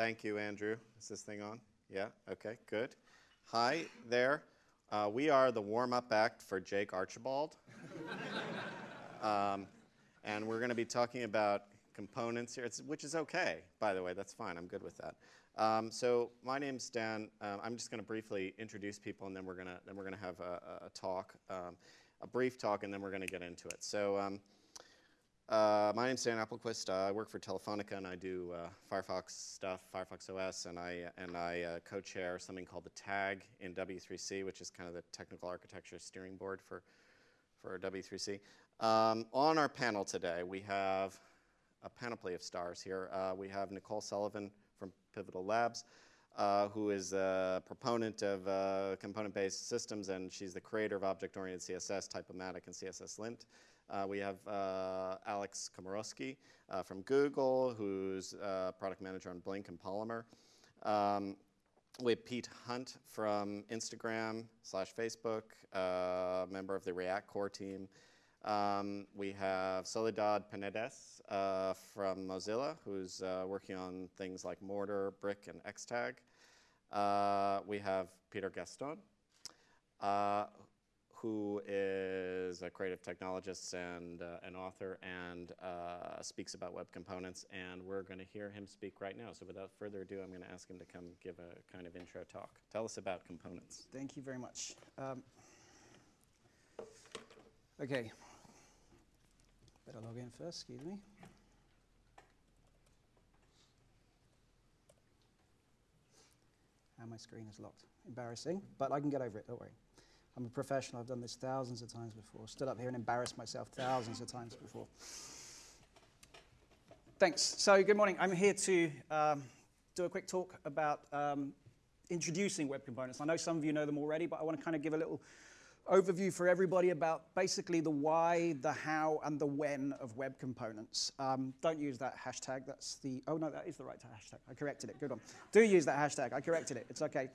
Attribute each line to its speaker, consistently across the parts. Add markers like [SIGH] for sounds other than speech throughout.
Speaker 1: Thank you, Andrew. Is this thing on? Yeah? Okay, good. Hi there. Uh, we are the warm up act for Jake Archibald. [LAUGHS] um, and we're going to be talking about components here, it's, which is okay, by the way. That's fine. I'm good with that. Um, so my name's Dan. Uh, I'm just going to briefly introduce people, and then we're going to then we're going to have a, a talk, um, a brief talk, and then we're going to get into it. So. Um, uh, my name's Dan Appelquist. Uh, I work for Telefonica and I do uh, Firefox stuff, Firefox OS, and I and I uh, co-chair something called the TAG in W3C, which is kind of the technical architecture steering board for for W3C. Um, on our panel today, we have a panoply of stars here. Uh, we have Nicole Sullivan from Pivotal Labs, uh, who is a proponent of component-based systems, and she's the creator of object-oriented CSS, Typomatic, and CSS Lint. Uh, we have uh, Alex Komoroske uh, from Google, who's product manager on Blink and Polymer. Um, we have Pete Hunt from Instagram slash Facebook, uh, member of the React core team. Um, we have Soledad Penadés uh, from Mozilla, who's uh, working on things like Mortar, Brick, and Xtag. we have Peter Gasston, who is a creative technologist and uh, an author and uh, speaks about web components. And we're going to hear him speak right now. So without further ado, I'm going to ask him to come give a kind of intro talk. Tell us about components.
Speaker 2: Thank you very much. Um, okay. Better log in first, excuse me. And my screen is locked. Embarrassing, but I can get over it, don't worry. I'm a professional. I've done this thousands of times before. Stood up here and embarrassed myself thousands of times before. Thanks. So good morning. I'm here to um, do a quick talk about um, introducing web components. I know some of you know them already, but I want to kind of give a little overview for everybody about basically the why, the how, and the when of web components. Um, don't use that hashtag. That's the, oh no, that is the right hashtag. I corrected it. Good one. Do use that hashtag. I corrected it. It's okay.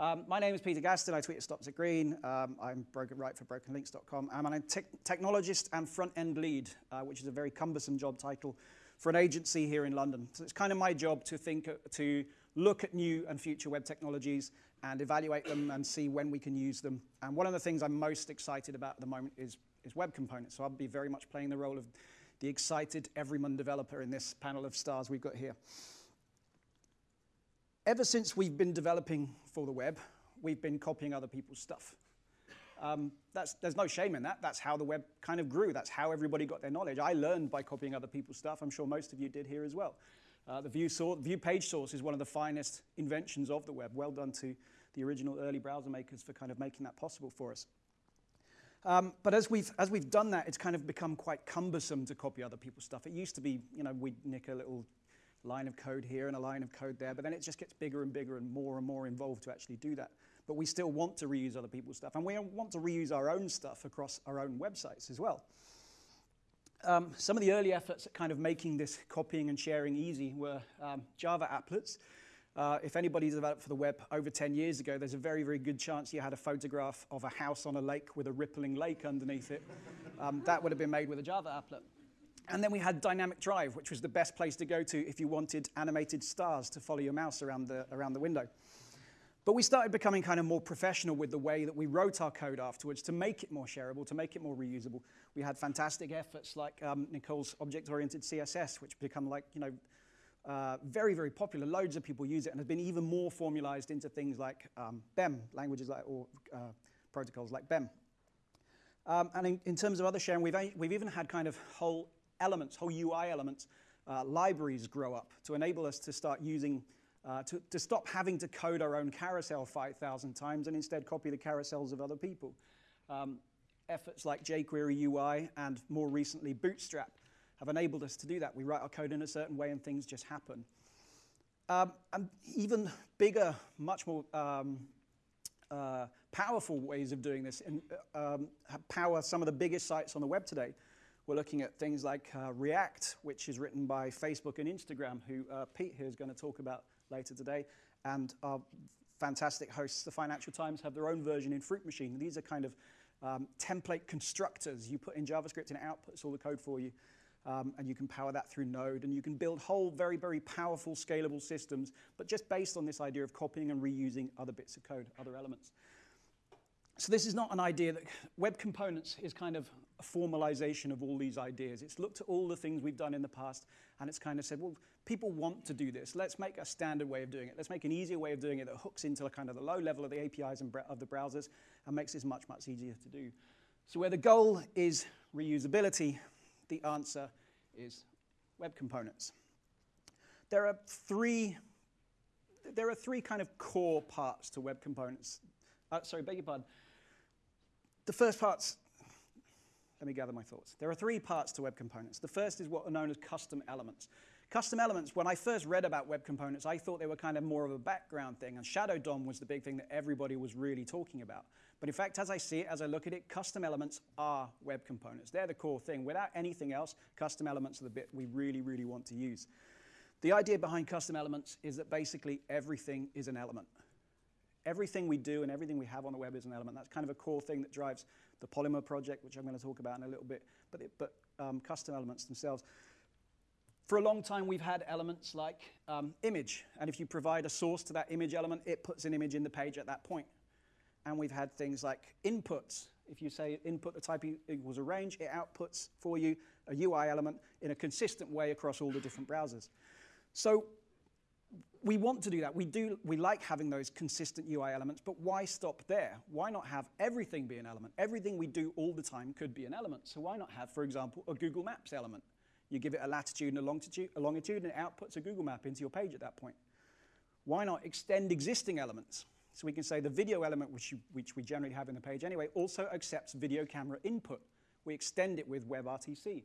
Speaker 2: Um, my name is Peter Gasston. I tweet at Stops at Green. Um, I'm broken right for brokenlinks.com. I'm a te technologist and front-end lead, uh, which is a very cumbersome job title for an agency here in London. So it's kind of my job to think, uh, to look at new and future web technologies and evaluate them and see when we can use them. And one of the things I'm most excited about at the moment is, is web components. So I'll be very much playing the role of the excited everyman developer in this panel of stars we've got here ever since we've been developing for the web, we've been copying other people's stuff. Um, there's no shame in that. That's how the web kind of grew. That's how everybody got their knowledge. I learned by copying other people's stuff. I'm sure most of you did here as well. Uh, the view, source, view page source is one of the finest inventions of the web. Well done to the original early browser makers for kind of making that possible for us. Um, but as we've, as we've done that, it's kind of become quite cumbersome to copy other people's stuff. It used to be, you know, we'd nick a little line of code here and a line of code there, but then it just gets bigger and bigger and more and more involved to actually do that. But we still want to reuse other people's stuff, and we want to reuse our own stuff across our own websites as well. Um, some of the early efforts at kind of making this copying and sharing easy were um, Java applets. Uh, if anybody's developed for the web over 10 years ago, there's a very, very good chance you had a photograph of a house on a lake with a rippling lake underneath it. Um, that would have been made with a Java applet. And then we had Dynamic Drive, which was the best place to go to if you wanted animated stars to follow your mouse around the, around the window. But we started becoming kind of more professional with the way that we wrote our code afterwards to make it more shareable, to make it more reusable. We had fantastic efforts like um, Nicole's object-oriented CSS, which become like, you know, uh, very, very popular. Loads of people use it and has been even more formalized into things like um, BEM, languages like, or uh, protocols like BEM. Um, and in, in, terms of other sharing, we've, we've even had kind of whole elements, whole UI elements, uh, libraries grow up to enable us to start using, uh, to, to stop having to code our own carousel 5,000 times and instead copy the carousels of other people. Um, efforts like jQuery UI and more recently Bootstrap have enabled us to do that. We write our code in a certain way and things just happen. Um, and even bigger, much more um, uh, powerful ways of doing this and uh, um, power some of the biggest sites on the web today. We're looking at things like uh, React, which is written by Facebook and Instagram, who uh, Pete here is going to talk about later today. And our fantastic hosts, the Financial Times, have their own version in Fruit Machine. These are kind of um, template constructors. You put in JavaScript and it outputs all the code for you. Um, and you can power that through Node, and you can build whole very, very powerful, scalable systems, but just based on this idea of copying and reusing other bits of code, other elements. So this is not an idea that web components is kind of a formalization of all these ideas. It's looked at all the things we've done in the past, and it's kind of said, well, people want to do this. Let's make a standard way of doing it. Let's make an easier way of doing it that hooks into the kind of the low level of the APIs and of the browsers and makes this much, much easier to do. So where the goal is reusability, the answer is web components. There are three, there are three kind of core parts to web components. Uh, sorry, beg your pardon. The first part's, let me gather my thoughts. There are three parts to web components. The first is what are known as custom elements. Custom elements, when I first read about web components, I thought they were kind of more of a background thing, and Shadow DOM was the big thing that everybody was really talking about. But in fact, as I see it, as I look at it, custom elements are web components. They're the core thing. Without anything else, custom elements are the bit we really, really want to use. The idea behind custom elements is that basically everything is an element. Everything we do and everything we have on the web is an element. That's kind of a core thing that drives the Polymer project, which I'm going to talk about in a little bit, but, it, but um, custom elements themselves. For a long time, we've had elements like um, image, and if you provide a source to that image element, it puts an image in the page at that point. And we've had things like inputs. If you say input the type equals a range, it outputs for you a UI element in a consistent way across all the different browsers. So we want to do that. We do. We like having those consistent UI elements, but why stop there? Why not have everything be an element? Everything we do all the time could be an element. So why not have, for example, a Google Maps element? You give it a latitude and a longitude, a longitude, and it outputs a Google map into your page at that point. Why not extend existing elements? So we can say the video element, which, you, which we generally have in the page anyway, also accepts video camera input. We extend it with WebRTC.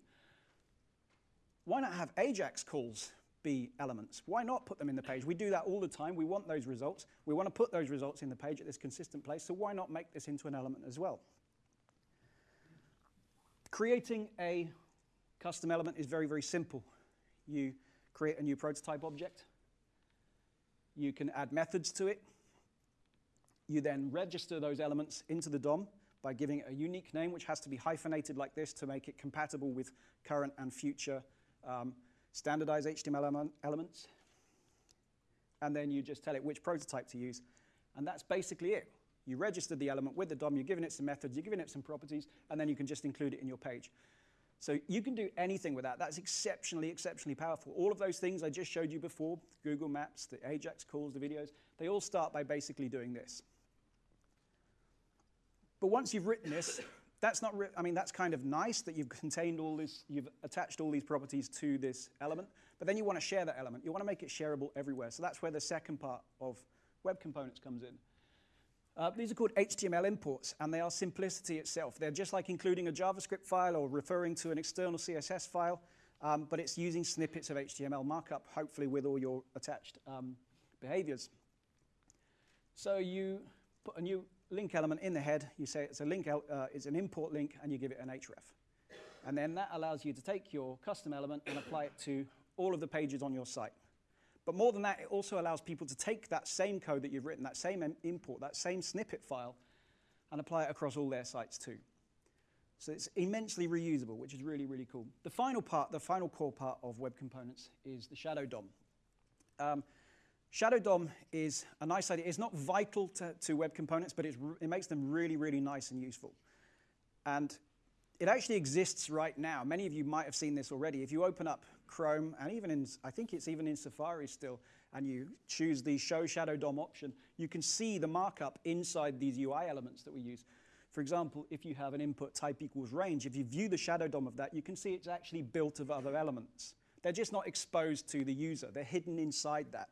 Speaker 2: Why not have AJAX calls be elements? Why not put them in the page? We do that all the time. We want those results. We want to put those results in the page at this consistent place, so why not make this into an element as well? Creating a Custom element is very, very simple. You create a new prototype object. You can add methods to it. You then register those elements into the DOM by giving it a unique name, which has to be hyphenated like this to make it compatible with current and future um, standardized HTML elements. And then you just tell it which prototype to use. And that's basically it. You registered the element with the DOM, you're giving it some methods, you're giving it some properties, and then you can just include it in your page. So you can do anything with that. That's exceptionally, exceptionally powerful. All of those things I just showed you before, Google Maps, the AJAX calls, the videos, they all start by basically doing this. But once you've written this, that's not, I mean, that's kind of nice that you've [LAUGHS] contained all this, you've attached all these properties to this element, but then you want to share that element. You want to make it shareable everywhere. So that's where the second part of web components comes in. Uh, these are called HTML imports, and they are simplicity itself. They're just like including a JavaScript file or referring to an external CSS file, um, but it's using snippets of HTML markup, hopefully with all your attached um, behaviors. So you put a new link element in the head, you say it's a link, uh, it's an import link, and you give it an href. And then that allows you to take your custom element and apply it to all of the pages on your site. But more than that, it also allows people to take that same code that you've written, that same import, that same snippet file, and apply it across all their sites too. So it's immensely reusable, which is really, really cool. The final part, the final core part of web components is the Shadow DOM. Um, Shadow DOM is a nice idea. It's not vital to, to web components, but it makes them really, really nice and useful. And it actually exists right now. Many of you might have seen this already. If you open up Chrome, and even in, I think it's even in Safari still, and you choose the Show Shadow DOM option, you can see the markup inside these UI elements that we use. For example, if you have an input type equals range, if you view the shadow DOM of that, you can see it's actually built of other elements. They're just not exposed to the user. They're hidden inside that.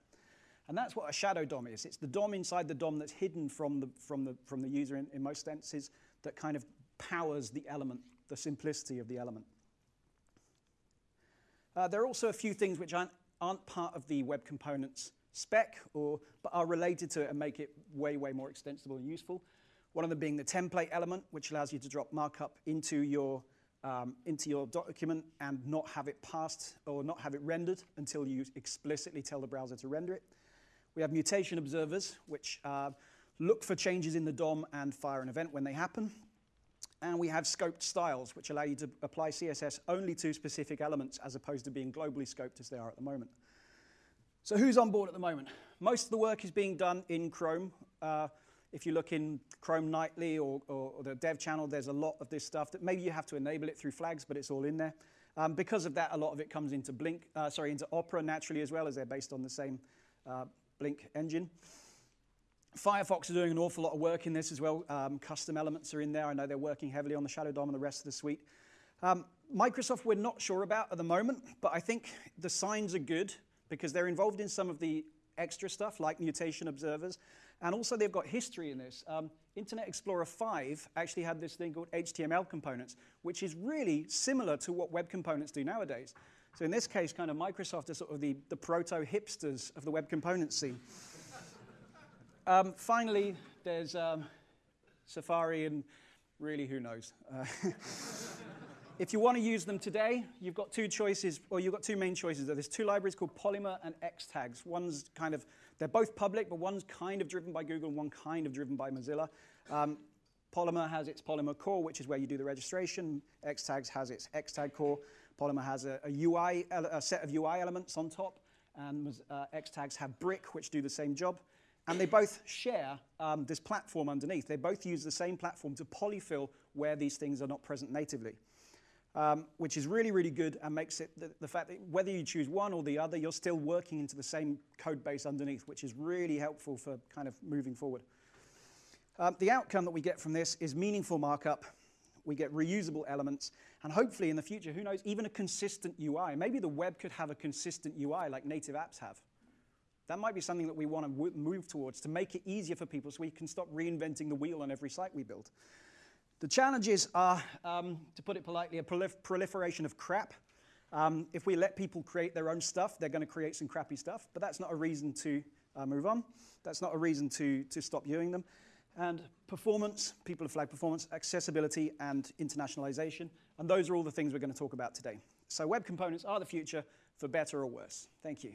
Speaker 2: And that's what a shadow DOM is. It's the DOM inside the DOM that's hidden from the, from the, from the user in, in most senses that kind of powers the element, the simplicity of the element. Uh, there are also a few things which aren't, aren't part of the web components spec, or, but are related to it and make it way, way more extensible and useful. One of them being the template element, which allows you to drop markup into your, um, into your document and not have it passed or not have it rendered until you explicitly tell the browser to render it. We have mutation observers, which uh, look for changes in the DOM and fire an event when they happen. and we have scoped styles, which allow you to apply CSS only to specific elements as opposed to being globally scoped as they are at the moment. So who's on board at the moment? Most of the work is being done in Chrome. Uh, if you look in Chrome Nightly or, or, or, the dev channel, there's a lot of this stuff that maybe you have to enable it through flags, but it's all in there. Um, because of that, a lot of it comes into Blink, uh, sorry, into Opera naturally as well, as they're based on the same uh, Blink engine. Firefox are doing an awful lot of work in this as well. Um, custom elements are in there. I know they're working heavily on the Shadow DOM and the rest of the suite. Um, Microsoft, we're not sure about at the moment, but I think the signs are good because they're involved in some of the extra stuff like mutation observers. And also they've got history in this. Um, Internet Explorer 5 actually had this thing called HTML components, which is really similar to what web components do nowadays. So in this case, kind of Microsoft is sort of the, the proto-hipsters of the web component scene. Um, finally, there's um, Safari and really who knows. Uh, [LAUGHS] if you want to use them today, you've got two choices, or you've got two main choices. There's two libraries called Polymer and Xtags. One's kind of, they're both public, but one's kind of driven by Google and one kind of driven by Mozilla. Um, Polymer has its Polymer core, which is where you do the registration. Xtags has its Xtag core. Polymer has a, a UI, a set of UI elements on top, and uh, Xtags have Brick, which do the same job. And they both share um, this platform underneath. They both use the same platform to polyfill where these things are not present natively, um, which is really, really good and makes it the, the, fact that whether you choose one or the other, you're still working into the same code base underneath, which is really helpful for kind of moving forward. Um, the outcome that we get from this is meaningful markup. We get reusable elements, and hopefully in the future, who knows, even a consistent UI. Maybe the web could have a consistent UI like native apps have. That might be something that we want to move towards to make it easier for people so we can stop reinventing the wheel on every site we build. The challenges are, um, to put it politely, a prolif proliferation of crap. Um, if we let people create their own stuff, they're going to create some crappy stuff, but that's not a reason to uh, move on. That's not a reason to, to stop doing them. And performance, people of flag performance, accessibility, and internationalization. And those are all the things we're going to talk about today. So web components are the future, for better or worse. Thank you.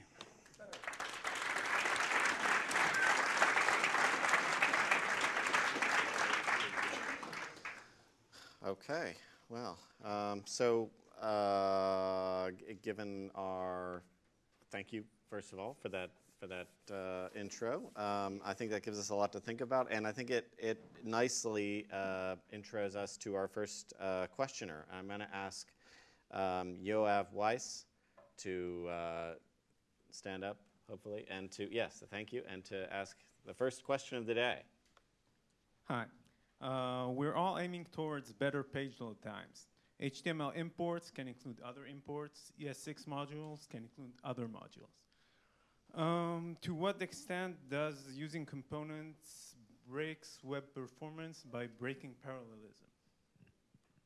Speaker 1: Okay, well, um, so uh, given our, thank you first of all for that for that uh, intro. Um, I think that gives us a lot to think about, and I think it it nicely uh, intros us to our first uh, questioner. I'm going to ask um, Yoav Weiss to uh, stand up, hopefully, and to yes, thank you, and to ask the first question of the day.
Speaker 3: Hi. Uh, we're all aiming towards better page load times. HTML imports can include other imports. ES6 modules can include other modules. Um, to what extent does using components breaks web performance by breaking parallelism?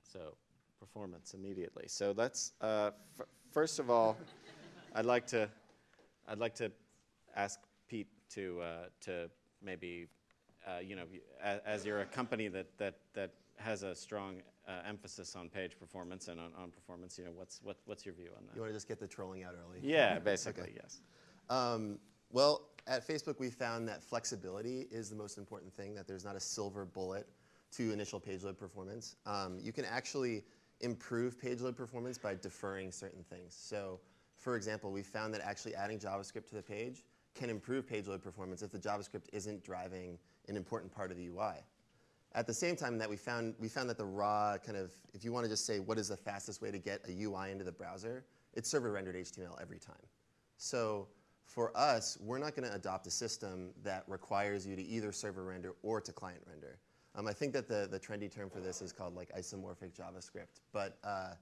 Speaker 1: So, performance immediately. So let's uh, first of all, [LAUGHS] I'd like to I'd like to ask Pete to uh, to maybe uh, you know, as, as, you're a company that, that, that has a strong uh, emphasis on page performance and on, on performance, you know, what's, what, what's your view on that?
Speaker 4: You want to just get the trolling out early?
Speaker 1: Yeah, basically, [LAUGHS] okay. yes.
Speaker 4: Um, well, at Facebook, we found that flexibility is the most important thing, that there's not a silver bullet to initial page load performance. Um, you can actually improve page load performance by deferring certain things. So, for example, we found that actually adding JavaScript to the page can improve page load performance if the JavaScript isn't driving an important part of the UI. At the same time that we found, we found that the raw kind of, if you want to just say what is the fastest way to get a UI into the browser, it's server rendered HTML every time. So for us, we're not going to adopt a system that requires you to either server render or to client render. Um, I think that the, the trendy term for this is called like isomorphic JavaScript. But uh,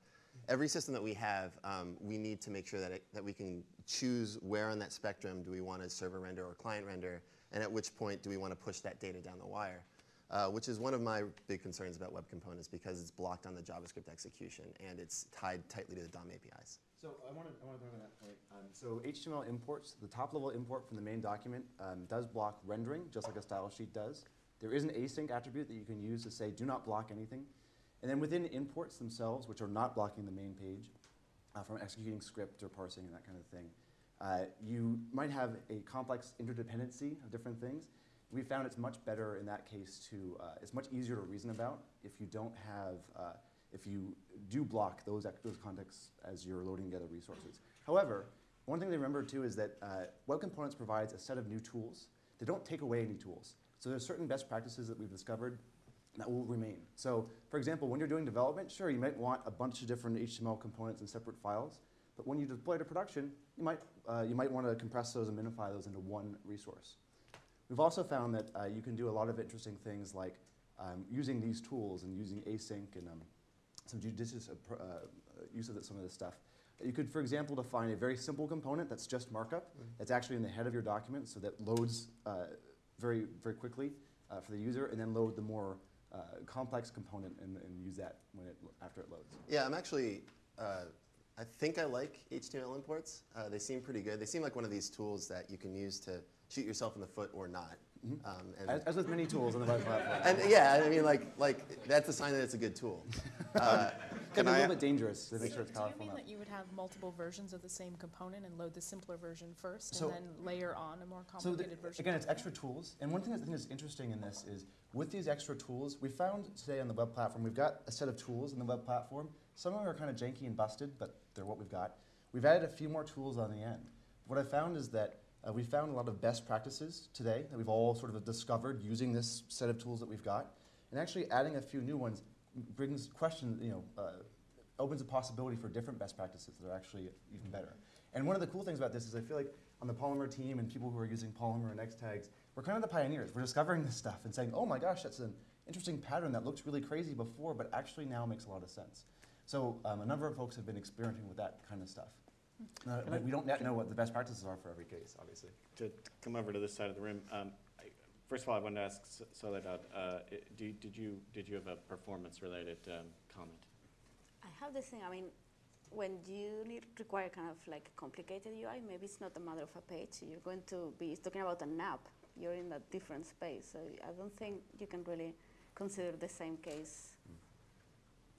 Speaker 4: every system that we have, um, we need to make sure that, it, that we can choose where on that spectrum do we want to server render or client render and at which point do we want to push that data down the wire, uh, which is one of my big concerns about web components because it's blocked on the JavaScript execution and it's tied tightly to the DOM APIs.
Speaker 5: So I want to talk that point. Um, so HTML imports, the top level import from the main document um, does block rendering, just like a style sheet does. There is an async attribute that you can use to say do not block anything. And then within imports themselves, which are not blocking the main page uh, from executing script or parsing and that kind of thing, uh, you might have a complex interdependency of different things. We found it's much better in that case to, uh, it's much easier to reason about if you don't have, uh, if you do block those, those contexts as you're loading together resources. However, one thing to remember too is that uh, Web Components provides a set of new tools. They don't take away any tools. So there's certain best practices that we've discovered that will remain. So for example, when you're doing development, sure, you might want a bunch of different HTML components in separate files, but when you deploy to production, you might, uh, you might want to compress those and minify those into one resource. We've also found that uh, you can do a lot of interesting things like um, using these tools and using async and um, some judicious uh, uh, use of some of this stuff. You could, for example, define a very simple component that's just markup, that's actually in the head of your document, so that loads uh, very, very quickly uh, for the user, and then load the more uh, complex component and, and use that when it, after it loads.
Speaker 4: Yeah, I'm actually, uh, I think I like HTML imports. Uh, they seem pretty good. They seem like one of these tools that you can use to shoot yourself in the foot or not. Um, and,
Speaker 5: As, as with many tools on the web platform. [LAUGHS]
Speaker 4: and yeah, I mean, like, like that's a sign that it's a good tool. [LAUGHS] Uh,
Speaker 5: Can
Speaker 1: Can
Speaker 5: be a
Speaker 1: I-
Speaker 5: little bit dangerous to make
Speaker 6: So
Speaker 5: sure it's
Speaker 6: Do you
Speaker 5: powerful
Speaker 6: mean
Speaker 5: enough.
Speaker 6: that you would have multiple versions of the same component and load the simpler version first
Speaker 5: So-
Speaker 6: and then layer on a more
Speaker 5: So the,
Speaker 6: complicated version?
Speaker 5: again, it's extra tools. And one thing that I think is interesting in this is with these extra tools, we found today on the web platform, we've got a set of tools in the web platform. Some of them are kind of janky and busted, but they're what we've got. We've added a few more tools on the end. What I found is that uh, we found a lot of best practices today that we've all sort of discovered using this set of tools that we've got. And actually adding a few new ones brings questions, you know, uh, opens a possibility for different best practices that are actually even better. And one of the cool things about this is I feel like on the Polymer team and people who are using Polymer and X tags, we're kind of the pioneers. We're discovering this stuff and saying, oh my gosh, that's an interesting pattern that looked really crazy before, but actually now makes a lot of sense. So um, a number of folks have been experimenting with that kind of stuff. Uh, but we don't yet know what the best practices are for every case, obviously.
Speaker 1: To to come over to this side of the room, um, I- first of all, I wanted to ask S- Soledad, uh, do did you, did you have a performance-related um, comment?
Speaker 7: I have this thing, I mean, when you need require kind of like complicated UI, maybe it's not a matter of a page. You're going to be talking about an app. You're in a different space. So I don't think you can really consider the same case.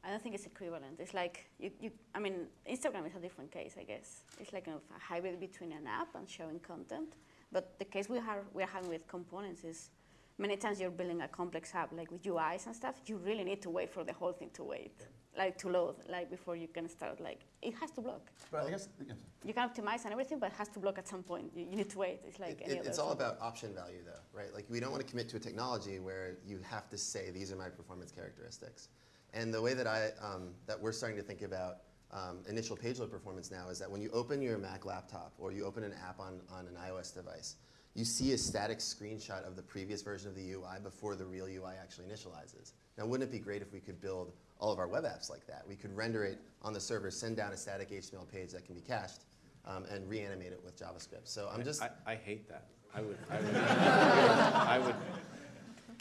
Speaker 7: I don't think it's equivalent. It's like, you, you, I mean, Instagram is a different case, I guess. It's like of a hybrid between an app and showing content. But the case we are, we're having with components is many times you're building a complex app, like with UIs and stuff, you really need to wait for the whole thing to wait, like to load, like before you can start, like, it has to block.
Speaker 5: But I guess, yeah,
Speaker 7: You can optimize and everything, but it has to block at some point. You, you need to wait. It's like
Speaker 4: It-
Speaker 7: any
Speaker 4: it-
Speaker 7: other.
Speaker 4: it's all about option value, though, right? Like, we don't want to commit to a technology where you have to say, these are my performance characteristics. And the way that I, um, that we're starting to think about um, initial page load performance now is that when you open your Mac laptop or you open an app on, on an iOS device, you see a static screenshot of the previous version of the UI before the real UI actually initializes. Now, wouldn't it be great if we could build all of our web apps like that? We could render it on the server, send down a static HTML page that can be cached, um, and reanimate it with JavaScript. So I'm just,
Speaker 1: I, I hate that. I would, I would, [LAUGHS] I would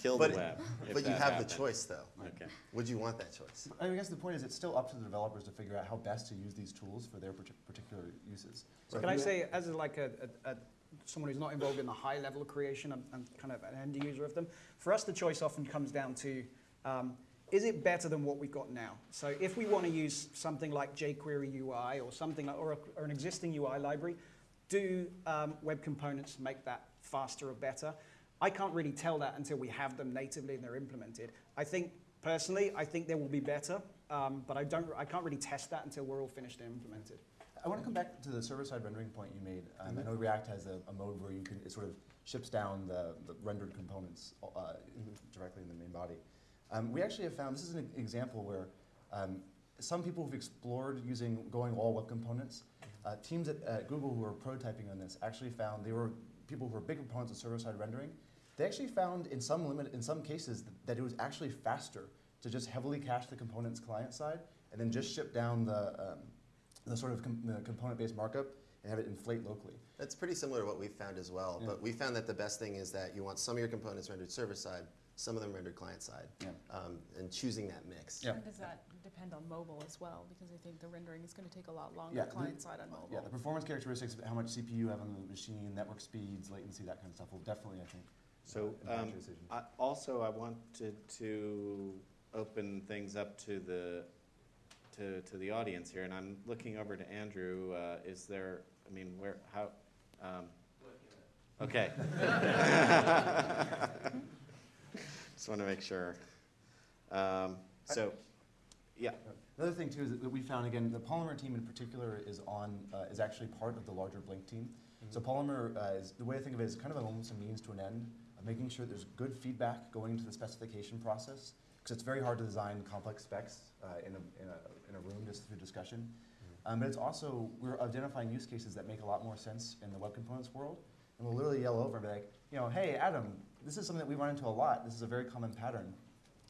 Speaker 1: kill the
Speaker 4: But-
Speaker 1: web [LAUGHS] if
Speaker 4: but you
Speaker 1: that
Speaker 4: have
Speaker 1: happened.
Speaker 4: the choice, though.
Speaker 1: Okay.
Speaker 4: Would you want that choice?
Speaker 5: I guess the point is it's still up to the developers to figure out how best to use these tools for their partic- particular uses.
Speaker 2: So can I say, as a, like a, a, a, someone who's not involved in the high level creation and, and kind of an end user of them, for us the choice often comes down to, um, is it better than what we've got now? So if we want to use something like jQuery UI or something like, or, a, or an existing UI library, do um, web components make that faster or better? I can't really tell that until we have them natively and they're implemented. I think personally, I think they will be better, um, but I don't. I can't really test that until we're all finished and implemented.
Speaker 5: I want to come back to the server-side rendering point you made. Um, I know React has a, a mode where you can, it sort of ships down the, the rendered components uh, directly in the main body. Um, we actually have found, this is an example where um, some people have explored using, going all web components. Uh, teams at, at Google who are prototyping on this actually found, they were people who were big proponents of server-side rendering. They actually found in some limit, in some cases, that, that it was actually faster to just heavily cache the components client side and then just ship down the, um, the sort of com- the component-based markup and have it inflate locally.
Speaker 4: That's pretty similar to what we've found as well.
Speaker 5: Yeah.
Speaker 4: But we found that the best thing is that you want some of your components rendered server side, some of them rendered client side,
Speaker 5: Yeah.
Speaker 4: um, and choosing that mix.
Speaker 5: Yeah.
Speaker 6: And does that depend on mobile as well? Because I think the rendering is going to take a lot
Speaker 5: Yeah,
Speaker 6: longer
Speaker 5: the-
Speaker 6: client side on mobile.
Speaker 5: Yeah, the performance characteristics, how much CPU you have on the machine, network speeds, latency, that kind of stuff will definitely, I think,
Speaker 1: So,
Speaker 5: uh,
Speaker 1: um,
Speaker 5: decision.
Speaker 1: I, also, I wanted to open things up to the, to, to the audience here, and I'm looking over to Andrew. Uh, is there, I mean, where, how, um, Okay. [LAUGHS] Just want to make sure. Um, so, yeah.
Speaker 5: Another thing too is that we found again the Polymer team in particular is on uh, is actually part of the larger Blink team. So Polymer uh, is the way I think of it is kind of almost a means to an end of making sure there's good feedback going into the specification process because it's very hard to design complex specs uh, in, a, in, a, in a room just through discussion. Um, but it's also we're identifying use cases that make a lot more sense in the web components world, and we'll literally yell over and be like, you know, hey Adam, this is something that we run into a lot. This is a very common pattern.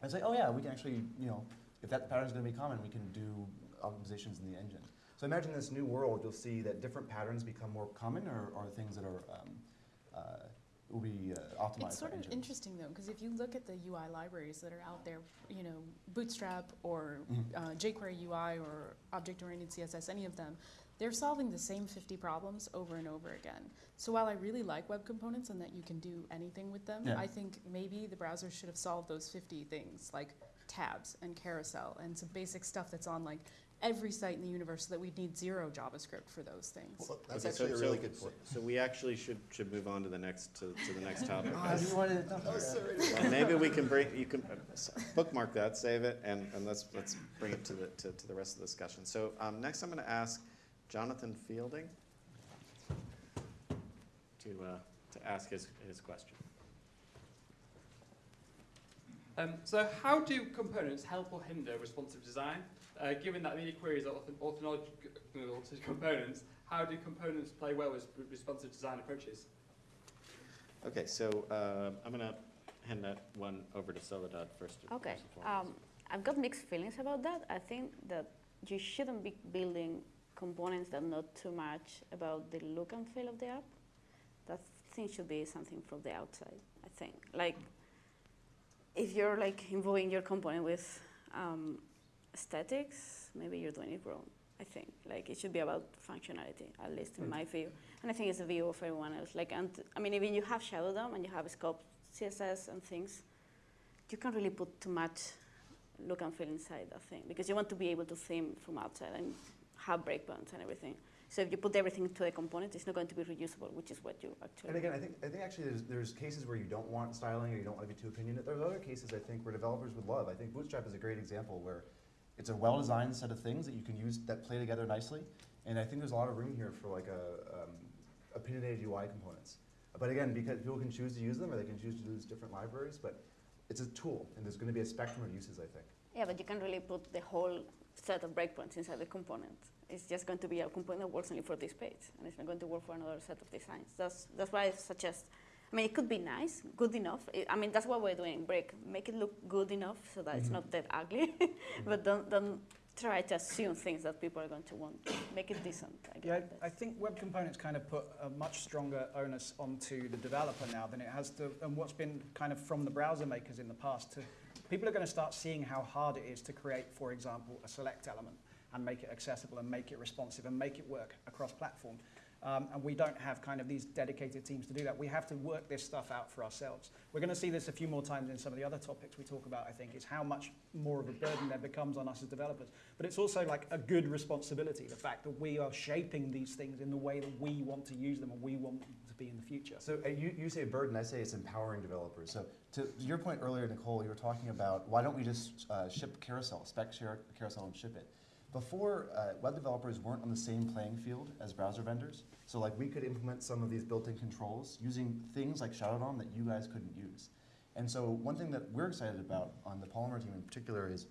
Speaker 5: And say, oh yeah, we can actually, you know, if that pattern is going to be common, we can do optimizations in the engine. So imagine this new world, you'll see that different patterns become more common or, or things that are um, uh, will be uh, optimized.
Speaker 6: It's sort of
Speaker 5: engines.
Speaker 6: interesting though, because if you look at the UI libraries that are out there, you know, Bootstrap or
Speaker 5: Mhm.
Speaker 6: uh, jQuery UI or object-oriented CSS, any of them, they're solving the same 50 problems over and over again. So while I really like web components and that you can do anything with them,
Speaker 5: Yeah.
Speaker 6: I think maybe the browser should have solved those 50 things like tabs and carousel and some basic stuff that's on like every site in the universe so that we'd need zero JavaScript for those things.
Speaker 4: Well, that's
Speaker 1: Okay, so-
Speaker 4: actually a really
Speaker 1: so-
Speaker 4: good point.
Speaker 1: So we actually should, should move on to the next, to, to the next topic.
Speaker 5: Oh, you wanted to-
Speaker 1: Well, maybe we can bring, you can uh, s- bookmark that, save it, and, and let's, let's bring it to the, to, to the rest of the discussion. So, um, next I'm gonna ask Jonathan Fielding to, uh, to ask his, his question.
Speaker 8: Um, so how do components help or hinder responsive design? Uh, given that many queries are often orthogonal to components, how do components play well with responsive design approaches?
Speaker 1: Okay, so, uh, I'm gonna hand that one over to Soledad first.
Speaker 7: Okay,
Speaker 1: first and foremost.
Speaker 7: um, I've got mixed feelings about that. I think that you shouldn't be building components that know too much about the look and feel of the app. That thing should be something from the outside, I think. Like, if you're like involving your component with um, aesthetics, maybe you're doing it wrong. I think like it should be about functionality, at least in mm. my view, and I think it's a view of everyone else. Like, and I mean, even you have Shadow DOM and you have scope CSS and things, you can't really put too much look and feel inside that thing because you want to be able to theme from outside and have breakpoints and everything. So if you put everything into a component, it's not going to be reusable, which is what you actually.
Speaker 5: And again, I think, I think actually there's, there's cases where you don't want styling or you don't want to be too opinionated. There's other cases I think where developers would love. I think Bootstrap is a great example where it's a well-designed set of things that you can use that play together nicely. And I think there's a lot of room here for like a, um, opinionated UI components. But again, because people can choose to use them or they can choose to use different libraries, but it's a tool and there's going to be a spectrum of uses, I think.
Speaker 7: Yeah, but you can't really put the whole set of breakpoints inside the component. It's just going to be a component that works only for this page, and it's not going to work for another set of designs. That's that's why I suggest. I mean, it could be nice, good enough. I mean, that's what we're doing in Brick. Make it look good enough so that it's
Speaker 5: Mhm.
Speaker 7: not that ugly, [LAUGHS] but don't don't try to assume things that people are going to want. Make it decent. I guess.
Speaker 2: Yeah, I think web components kind of put a much stronger onus onto the developer now than it has to, and what's been kind of from the browser makers in the past. To, people are going to start seeing how hard it is to create, for example, a select element and make it accessible and make it responsive and make it work across platform. Um, and we don't have kind of these dedicated teams to do that. We have to work this stuff out for ourselves. We're going to see this a few more times in some of the other topics we talk about, I think, is how much more of a burden there becomes on us as developers. But it's also like a good responsibility, the fact that we are shaping these things in the way that we want to use them and we want them to be in the future.
Speaker 5: So uh, you, you say burden, I say it's empowering developers. So to your point earlier, Nicole, you were talking about why don't we just uh, ship carousel, spec share carousel and ship it. Before, uh, web developers weren't on the same playing field as browser vendors. So like we could implement some of these built-in controls using things like Shadow DOM that you guys couldn't use. And so one thing that we're excited about on the Polymer team in particular is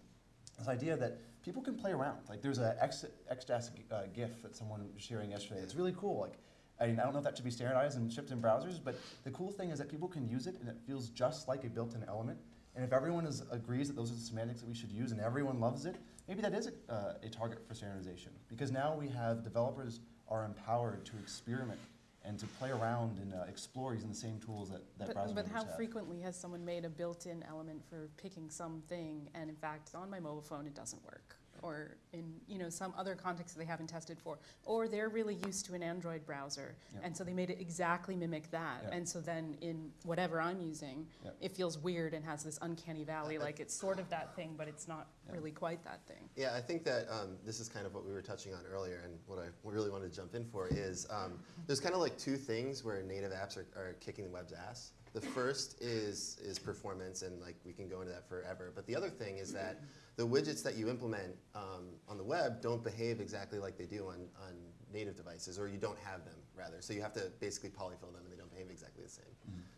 Speaker 5: this idea that people can play around. Like there's a X, XJAS uh, GIF that someone was sharing yesterday. It's really cool. Like I mean, I don't know if that should be standardized and shipped in browsers, but the cool thing is that people can use it and it feels just like a built-in element. And if everyone is, agrees that those are the semantics that we should use and everyone loves it, maybe that is a, uh, a target for standardization. Because now we have developers are empowered to experiment and to play around and uh, explore using the same tools that, that
Speaker 6: But, but how
Speaker 5: have.
Speaker 6: frequently has someone made a built-in element for picking something, and in fact, on my mobile phone, it doesn't work? Or in you know some other context that they haven't tested for, or they're really used to an Android browser,
Speaker 5: Yep.
Speaker 6: and so they made it exactly mimic that,
Speaker 5: Yep.
Speaker 6: and so then in whatever I'm using,
Speaker 5: Yep.
Speaker 6: it feels weird and has this uncanny valley, like it's sort of that thing, but it's not
Speaker 5: Yep.
Speaker 6: really quite that thing.
Speaker 4: Yeah, I think that um, this is kind of what we were touching on earlier, and what I really wanted to jump in for is um, there's kind of like two things where native apps are, are kicking the web's ass. The first is is performance, and like we can go into that forever. But the other thing is that the widgets that you implement um, on the web don't behave exactly like they do on, on native devices, or you don't have them rather. So you have to basically polyfill them, and they don't behave exactly the same.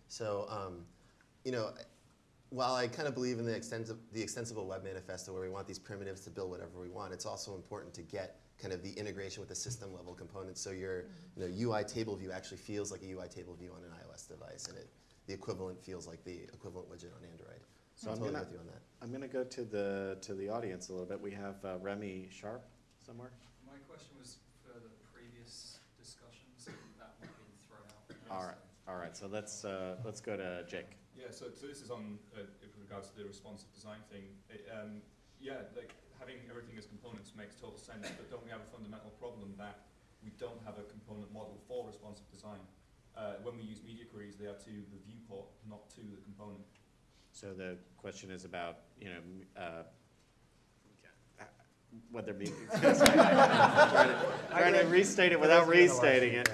Speaker 4: So um, you know, while I kind of believe in the, extensive, the extensible web manifesto where we want these primitives to build whatever we want, it's also important to get kind of the integration with the system level components so your you know, UI table view actually feels like a UI table view on an iOS device and it, the equivalent feels like the equivalent widget on Android.
Speaker 1: So
Speaker 4: I'm
Speaker 1: I'm
Speaker 4: totally
Speaker 1: gonna-
Speaker 4: with you on that.
Speaker 1: I'm going to go to the, to the audience a little bit. We have uh, Remy Sharp somewhere.
Speaker 9: My question was for the previous discussions, that might have been thrown out.
Speaker 1: All right, all right, so let's, uh, let's go to Jake.
Speaker 10: Yeah, so, so this is on uh, with regards to the responsive design thing. It, um, yeah, like having everything as components makes total sense, but don't we have a fundamental problem that we don't have a component model for responsive design? Uh, when we use media queries, they are to the viewport, not to the component.
Speaker 1: So the question is about, you know, uh, whether be, [LAUGHS] trying to- trying to restate it without restating it.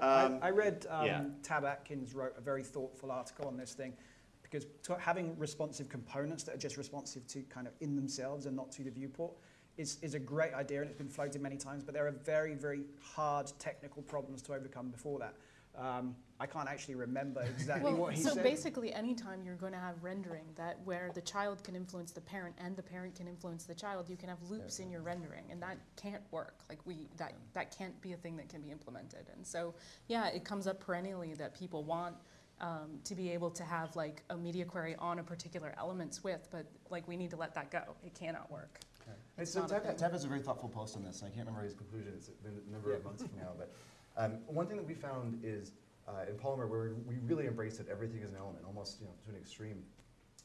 Speaker 1: Um,
Speaker 2: I, I read um,
Speaker 1: yeah.
Speaker 2: Tab Atkins wrote a very thoughtful article on this thing because to having responsive components that are just responsive to kind of in themselves and not to the viewport is, is a great idea and it's been floated many times, but there are very, very hard technical problems to overcome before that. Um, I can't actually remember exactly
Speaker 6: Well,
Speaker 2: what he
Speaker 6: so
Speaker 2: said.
Speaker 6: So basically, anytime you're going to have rendering that where the child can influence the parent and the parent can influence the child, you can have loops in your rendering, and that can't work. Like we, that that can't be a thing that can be implemented. And so, yeah, it comes up perennially that people want um, to be able to have like a media query on a particular elements with, but like we need to let that go. It cannot work.
Speaker 5: Hey,
Speaker 6: It's
Speaker 5: so
Speaker 6: not a
Speaker 5: Tab,
Speaker 6: thing.
Speaker 5: Tab has a very thoughtful post on this, and I can't remember his conclusion. It's been a number of months from now, but um, one thing that we found is uh, in Polymer, where we really embrace that everything is an element, almost you know, to an extreme,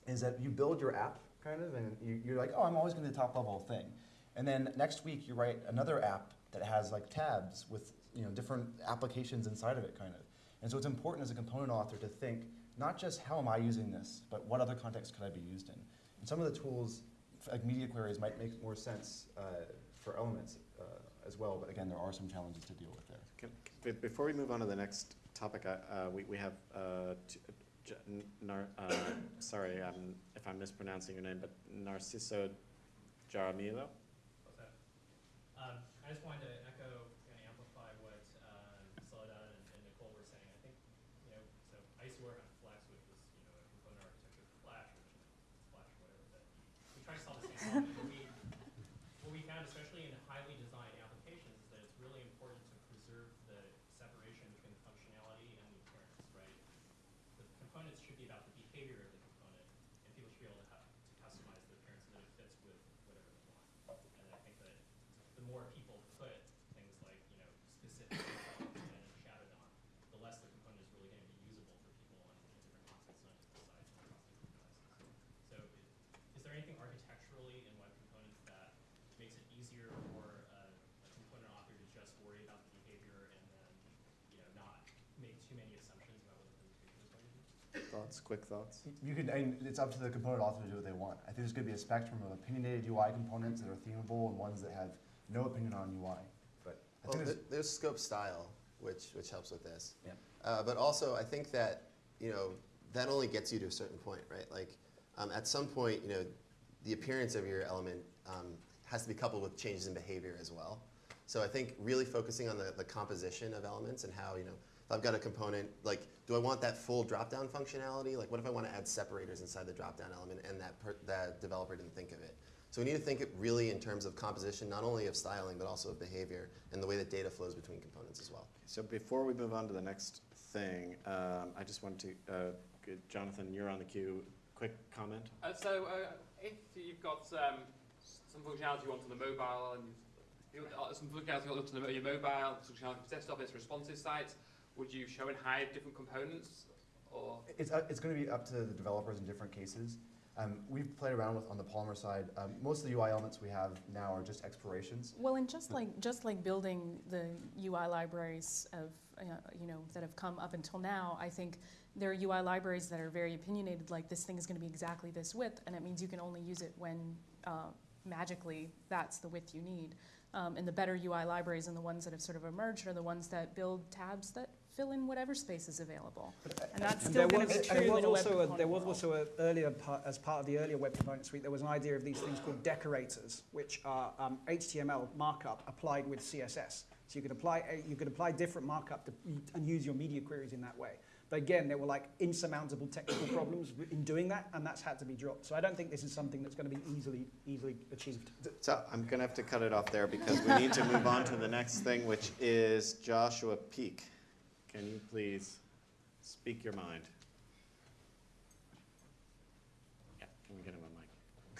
Speaker 5: is that you build your app kind of, and you, you're like, oh, I'm always going to the top level thing, and then next week you write another app that has like tabs with you know different applications inside of it, kind of. And so it's important as a component author to think not just how am I using this, but what other context could I be used in. And some of the tools like media queries might make more sense uh, for elements uh, as well, but again, there are some challenges to deal with there.
Speaker 1: Be- Before we move on to the next topic, uh, we we have, uh, Nar- uh, sorry um, if I'm mispronouncing your name, but Narciso Jaramillo?
Speaker 11: Um, I just wanted to echo and amplify what um, Soledad and, and Nicole were saying. I think, you know, so I used to work on Flex, which was, you know, a component architecture for Flash, which Flash or whatever, but we try to solve the same problem. What we, what we found, especially in highly designed applications, is that it's really important to preserve the separation between the functionality and the appearance, right? The components should be about the behavior of the component, and people should be able to, have, to customize the appearance so that it fits with whatever they want. And I think that the more people put things like, you know, specific details and shadow on, the less the component is really going to be usable for people on in different contexts, not just the size and across different devices. So i- is there anything architecturally in web components that makes it easier for a, a component author to just worry about the behavior and then, you know, not make too many assumptions about what the presentation is going to be?
Speaker 1: Thoughts, quick thoughts?
Speaker 5: You can, and it's up to the component author to do what they want. I think there's going to be a spectrum of opinionated UI components that are themable and ones that have no opinion on UI. But I
Speaker 4: Well,
Speaker 5: think there's,
Speaker 4: there's scope style, which, which helps with this.
Speaker 5: Yeah.
Speaker 4: Uh, but also, I think that, you know, that only gets you to a certain point, right? Like, um, at some point, you know, the appearance of your element um, has to be coupled with changes in behavior as well. So I think really focusing on the, the composition of elements and how, you know, if I've got a component, like, do I want that full drop-down functionality? Like, what if I want to add separators inside the drop-down element and that, per, that developer didn't think of it? So we need to think it really in terms of composition, not only of styling, but also of behavior and the way that data flows between components as well.
Speaker 1: So before we move on to the next thing, um, I just want to, uh, Jonathan, you're on the queue. Quick comment?
Speaker 8: Uh, so uh, if you've got um, some functionality you want on the mobile and you've got uh, some functionality you want on your mobile, some functionality for desktop, it's responsive site, would you show and hide different components? Or
Speaker 5: it's, uh, it's going to be up to the developers in different cases. Um, we've played around with on the Polymer side. Um, most of the UI elements we have now are just explorations.
Speaker 6: Well, and just like just like building the UI libraries of uh, you know that have come up until now, I think there are UI libraries that are very opinionated. Like this thing is going to be exactly this width, and it means you can only use it when uh, magically that's the width you need. Um, and the better UI libraries and the ones that have sort of emerged are the ones that build tabs that fill in whatever space is available. And that's still
Speaker 2: there
Speaker 6: going to
Speaker 2: was,
Speaker 6: be
Speaker 2: and
Speaker 6: true
Speaker 2: there
Speaker 6: in
Speaker 2: was
Speaker 6: a web
Speaker 2: also a, there was
Speaker 6: world.
Speaker 2: also a earlier part, as part of the earlier web component suite, there was an idea of these things called decorators, which are um, HTML markup applied with CSS. So you could apply a- you could apply different markup to, and use your media queries in that way. But again, there were like insurmountable technical problems in doing that, and that's had to be dropped. So I don't think this is something that's going to be easily easily achieved.
Speaker 1: So I'm going to have to cut it off there because we need to move on to the next thing, which is Joshua Peek. Can you please speak your mind? Yeah, can we get him a mic?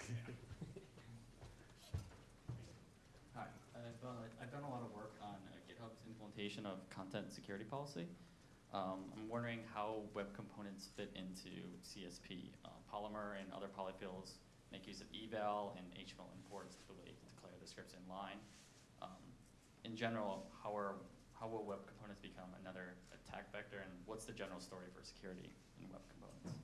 Speaker 1: [LAUGHS]
Speaker 12: Hi, I've, uh, I've done a lot of work on uh, GitHub's implementation of content security policy. Um, I'm wondering how web components fit into CSP. Uh, Polymer and other polyfills make use of eval and HTML imports to declare the scripts in line. Um, in general, how are how will web components become another attack vector, and what's the general story for security in web components?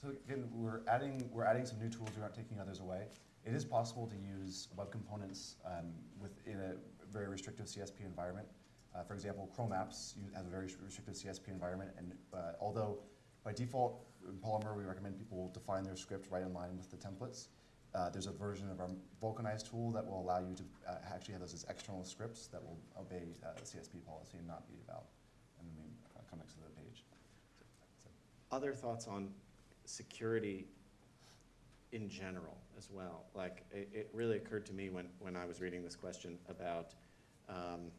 Speaker 5: So again, we're adding, we're adding some new tools, we aren't taking others away. It is possible to use web components um, within a very restrictive CSP environment. Uh, for example, Chrome apps have a very restrictive CSP environment, and uh, although by default in Polymer we recommend people define their script right in line with the templates, uh, there's a version of our Vulcanize tool that will allow you to uh, actually have those as external scripts that will obey uh, the CSP policy and not be eval in the main uh, comics of the page.
Speaker 1: Other thoughts on security in general as well? Like, it, it really occurred to me when, when I was reading this question about, um,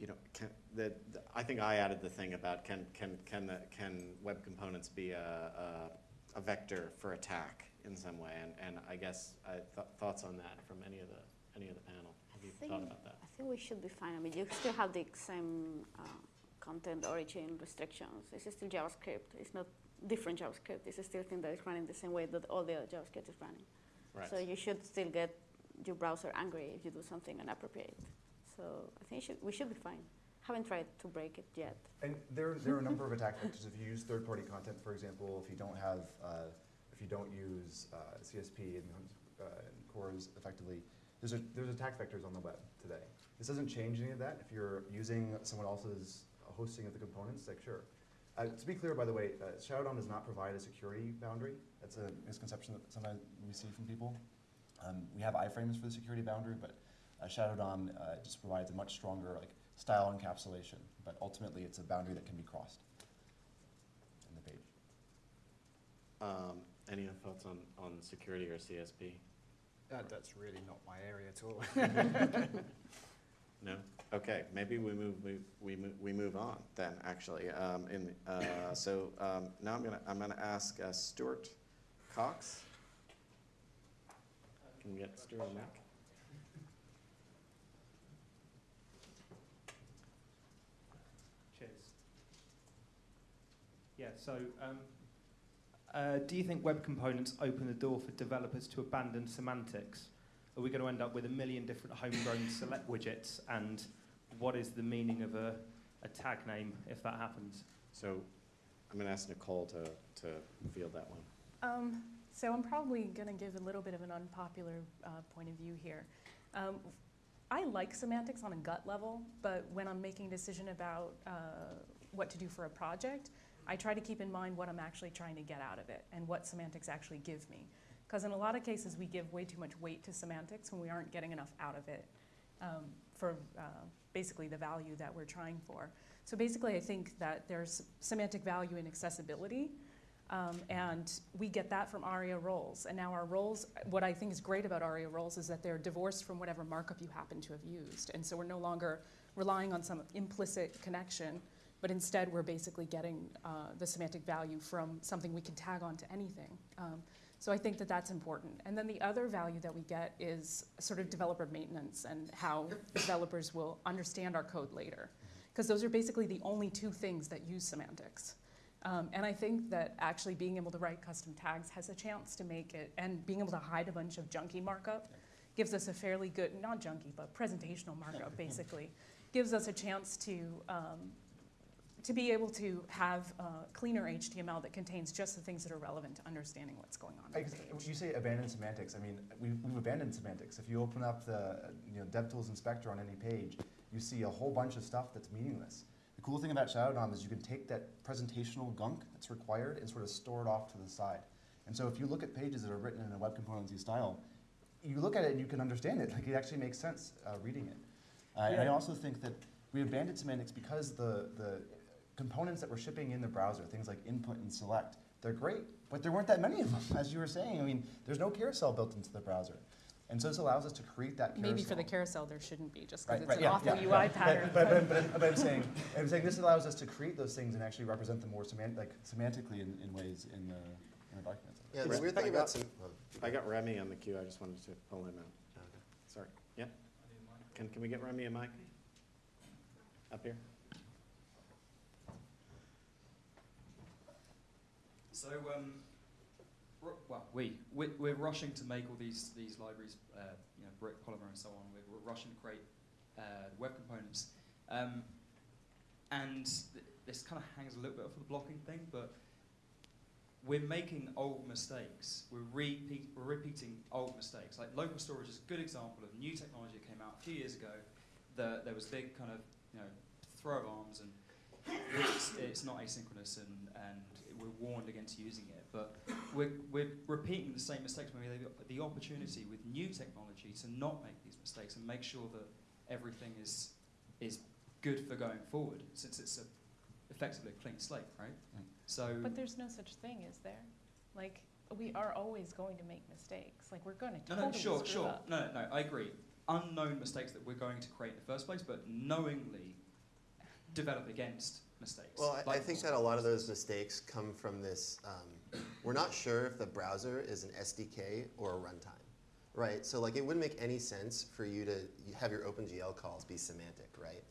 Speaker 1: you know, can, the, the, I think I added the thing about can, can, can, the, can web components be a, a, a vector for attack in some way? And, and I guess I th- thoughts on that from any of the, any of the panel. Have you
Speaker 7: I
Speaker 1: thought about that?
Speaker 7: I think we should be fine. I mean, you still have the same uh, content origin restrictions. It's still JavaScript. It's not different JavaScript. It's still a thing that is running the same way that all the other JavaScript is running.
Speaker 1: Right.
Speaker 7: So you should still get your browser angry if you do something inappropriate. So I think should, we should be fine. Haven't tried to break it yet.
Speaker 5: And there, there are a number of [LAUGHS] attack vectors. If you use third-party content, for example, if you don't have, uh, if you don't use uh, CSP and, uh, and CORS effectively, there's, a, there's attack vectors on the web today. This doesn't change any of that. If you're using someone else's hosting of the components, like sure. Uh, to be clear, by the way, uh, Shadow DOM does not provide a security boundary. That's a misconception that sometimes we see from people. Um, we have iframes for the security boundary, but uh, Shadow DOM uh, just provides a much stronger like style encapsulation. But ultimately, it's a boundary that can be crossed in the page.
Speaker 1: Um, any other thoughts on, on security or CSP?
Speaker 2: Uh, that's really not my area at all. [LAUGHS]
Speaker 1: No? Okay, maybe we move, we, we move, we move on then, actually. Um, in, uh, [COUGHS] so, um, now I'm gonna, I'm gonna ask, uh, Stuart Cox. Can we get Stuart on mic?
Speaker 13: Cheers. Yeah, so um, uh, do you think web components open the door for developers to abandon semantics? Are we going to end up with a million different homegrown [LAUGHS] select widgets? And what is the meaning of a, a tag name if that happens?
Speaker 1: So, I'm gonna ask Nicole to, to field that one.
Speaker 6: Um, so I'm probably going to give a little bit of an unpopular uh, point of view here. Um, I like semantics on a gut level, but when I'm making a decision about uh, what to do for a project, I try to keep in mind what I'm actually trying to get out of it and what semantics actually give me. Because in a lot of cases, we give way too much weight to semantics when we aren't getting enough out of it um, for uh, basically the value that we're trying for. So basically, I think that there's semantic value in accessibility. Um, and we get that from ARIA roles. And now our roles, what I think is great about ARIA roles is that they're divorced from whatever markup you happen to have used. And so we're no longer relying on some implicit connection, but instead we're basically getting uh, the semantic value from something we can tag onto anything. Um, so I think that that's important. And then the other value that we get is sort of developer maintenance and how developers will understand our code later. Because those are basically the only two things that use semantics. Um, and I think that actually being able to write custom tags has a chance to make it, and being able to hide a bunch of junky markup gives us a fairly good, not junky, but presentational markup basically, gives us a chance to, um, to be able to have uh, cleaner HTML that contains just the things that are relevant to understanding what's going on
Speaker 5: You say abandoned semantics. I mean, we, we've abandoned semantics. If you open up the you know, DevTools inspector on any page, you see a whole bunch of stuff that's meaningless. The cool thing about Shadow DOM is you can take that presentational gunk that's required and sort of store it off to the side. And so if you look at pages that are written in a web componency style, you look at it and you can understand it. Like it actually makes sense uh, reading it. Uh, And I also think that we abandoned semantics because the, the components that we're shipping in the browser, things like input and select, they're great, but there weren't that many of them, [LAUGHS] as you were saying. I mean, there's no carousel built into the browser. And so this allows us to create that carousel.
Speaker 6: Maybe for the carousel there shouldn't be, just because
Speaker 5: right,
Speaker 6: it's an
Speaker 5: yeah,
Speaker 6: awful
Speaker 5: yeah,
Speaker 6: UI
Speaker 5: yeah.
Speaker 6: pattern.
Speaker 5: But, but, but, but, I'm saying, I'm saying this allows us to create those things and actually represent them more semant, like semantically in, in ways in the, in the documents.
Speaker 4: Yeah, the
Speaker 1: Right.
Speaker 4: weird
Speaker 1: I
Speaker 4: thing
Speaker 1: got-
Speaker 4: about some.
Speaker 1: I got Remy on the queue, I just wanted to pull him out.
Speaker 4: okay.
Speaker 1: Sorry, yeah? Can, can we get Remy a mic? Up here?
Speaker 9: So, um, well, we, we're, we're rushing to make all these, these libraries, uh, you know, Brick, Polymer, and so on. We're, we're rushing to create uh, web components. Um, and th- this kind of hangs a little bit off of the blocking thing, but we're making old mistakes. We're, repeat, we're repeating old mistakes. Like local storage is a good example of new technology that came out a few years ago. The, there was big kind of, you know, throw of arms and it's, it's not asynchronous and, and we're warned against using it. But we're, we're repeating the same mistakes when we have the- the opportunity with new technology to not make these mistakes and make sure that everything is, is good for going forward since it's a, effectively a clean slate, right?
Speaker 5: Mm.
Speaker 9: So,
Speaker 6: But there's no such thing, is there? Like, we are always going to make mistakes. Like, we're going to
Speaker 9: no,
Speaker 6: totally
Speaker 9: no, sure,
Speaker 6: screw
Speaker 9: sure.
Speaker 6: up.
Speaker 9: No, no, no, I agree. Unknown mistakes that we're going to create in the first place, but knowingly develop against mistakes.
Speaker 4: Well, I, I think that a lot of those mistakes come from this. Um, we're not sure if the browser is an SDK or a runtime, right? So like, it wouldn't make any sense for you to have your OpenGL calls be semantic, right?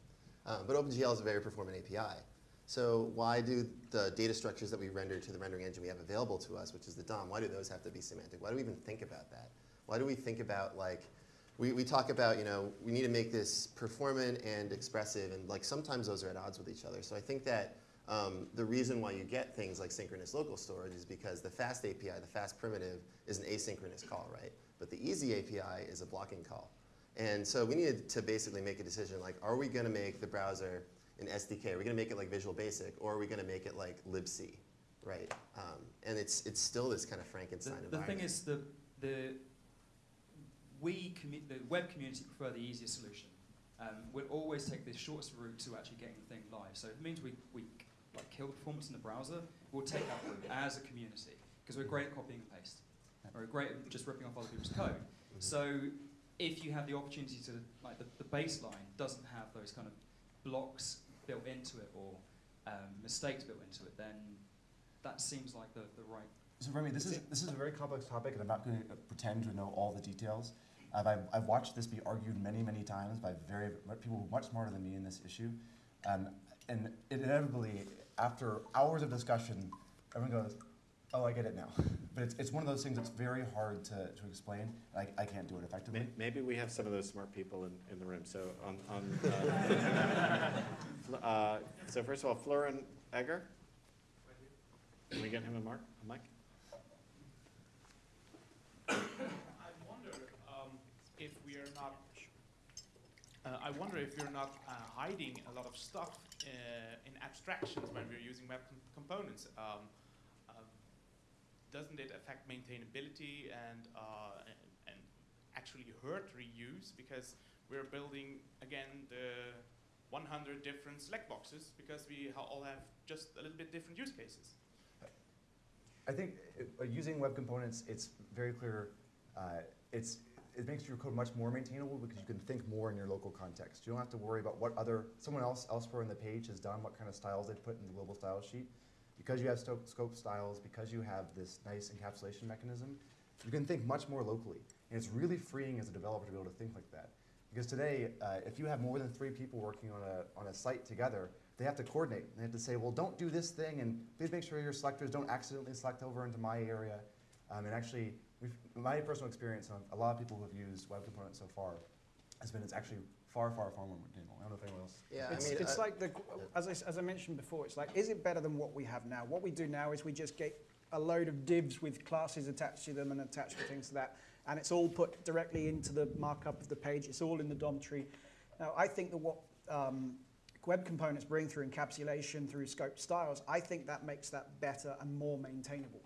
Speaker 4: Um, but OpenGL is a very performant API. So why do the data structures that we render to the rendering engine we have available to us, which is the DOM, why do those have to be semantic? Why do we even think about that? Why do we think about like, we, we talk about, you know, we need to make this performant and expressive, and like sometimes those are at odds with each other. So I think that um, the reason why you get things like synchronous local storage is because the fast API, the fast primitive, is an asynchronous call, right? But the easy API is a blocking call. And so we needed to basically make a decision like, are we going to make the browser an SDK? Are we going to make it like Visual Basic, or are we going to make it like libc, right? Um, and it's it's still this kind of Frankenstein
Speaker 9: the
Speaker 4: environment.
Speaker 9: thing is, the, the, we, the web community prefer the easiest solution. Um, we'll always take the shortest route to actually getting the thing live. So if it means we, we like kill the performance in the browser, we'll take that route as a community because we're great at copying and paste. Or we're great at just ripping off other people's code. So if you have the opportunity to, like the, the baseline doesn't have those kind of blocks built into it or um, mistakes built into it, then that seems like the, the right
Speaker 5: So Remy, this is, this is a very complex topic, and I'm not going to pretend to know all the details. I've, I've, I've watched this be argued many, many times by very people much smarter than me in this issue. Um, and inevitably, after hours of discussion, everyone goes, oh, I get it now. But it's, it's one of those things that's very hard to, to explain. I, I can't do it effectively.
Speaker 1: Maybe we have some of those smart people in, in the room. So on, on uh, [LAUGHS] uh, so first of all, Florin Egger. Can we get him a mark, a mic?
Speaker 14: I wonder um, if we are not. Uh, I wonder if we're not uh, hiding a lot of stuff uh, in abstractions when we're using web com- components. Um, um, doesn't it affect maintainability and, uh, and and actually hurt reuse because we're building again the 100 different select boxes because we ha- all have just a little bit different use cases.
Speaker 5: I think uh, using web components, it's very clear. It's it makes your code much more maintainable because you can think more in your local context. You don't have to worry about what other someone else elsewhere in the page has done, what kind of styles they put in the global style sheet. Because you have scope styles, because you have this nice encapsulation mechanism, you can think much more locally, and it's really freeing as a developer to be able to think like that. Because today, uh, if you have more than three people working on a on a site together, they have to coordinate. They have to say, well, don't do this thing, and please make sure your selectors don't accidentally select over into my area. Um, and actually, my personal experience, and a lot of people who have used web components so far, has been it's actually far, far, far more maintainable. I don't know if anyone else.
Speaker 4: Yeah,
Speaker 2: it's
Speaker 4: I mean,
Speaker 2: it's
Speaker 4: I-
Speaker 2: like the, as I, s- as I mentioned before, it's like, is it better than what we have now? What we do now is we just get a load of divs with classes attached to them and attached to things to that, and it's all put directly into the markup of the page. It's all in the DOM tree. Now, I think that what um, web components bring through encapsulation, through scoped styles, I think that makes that better and more maintainable.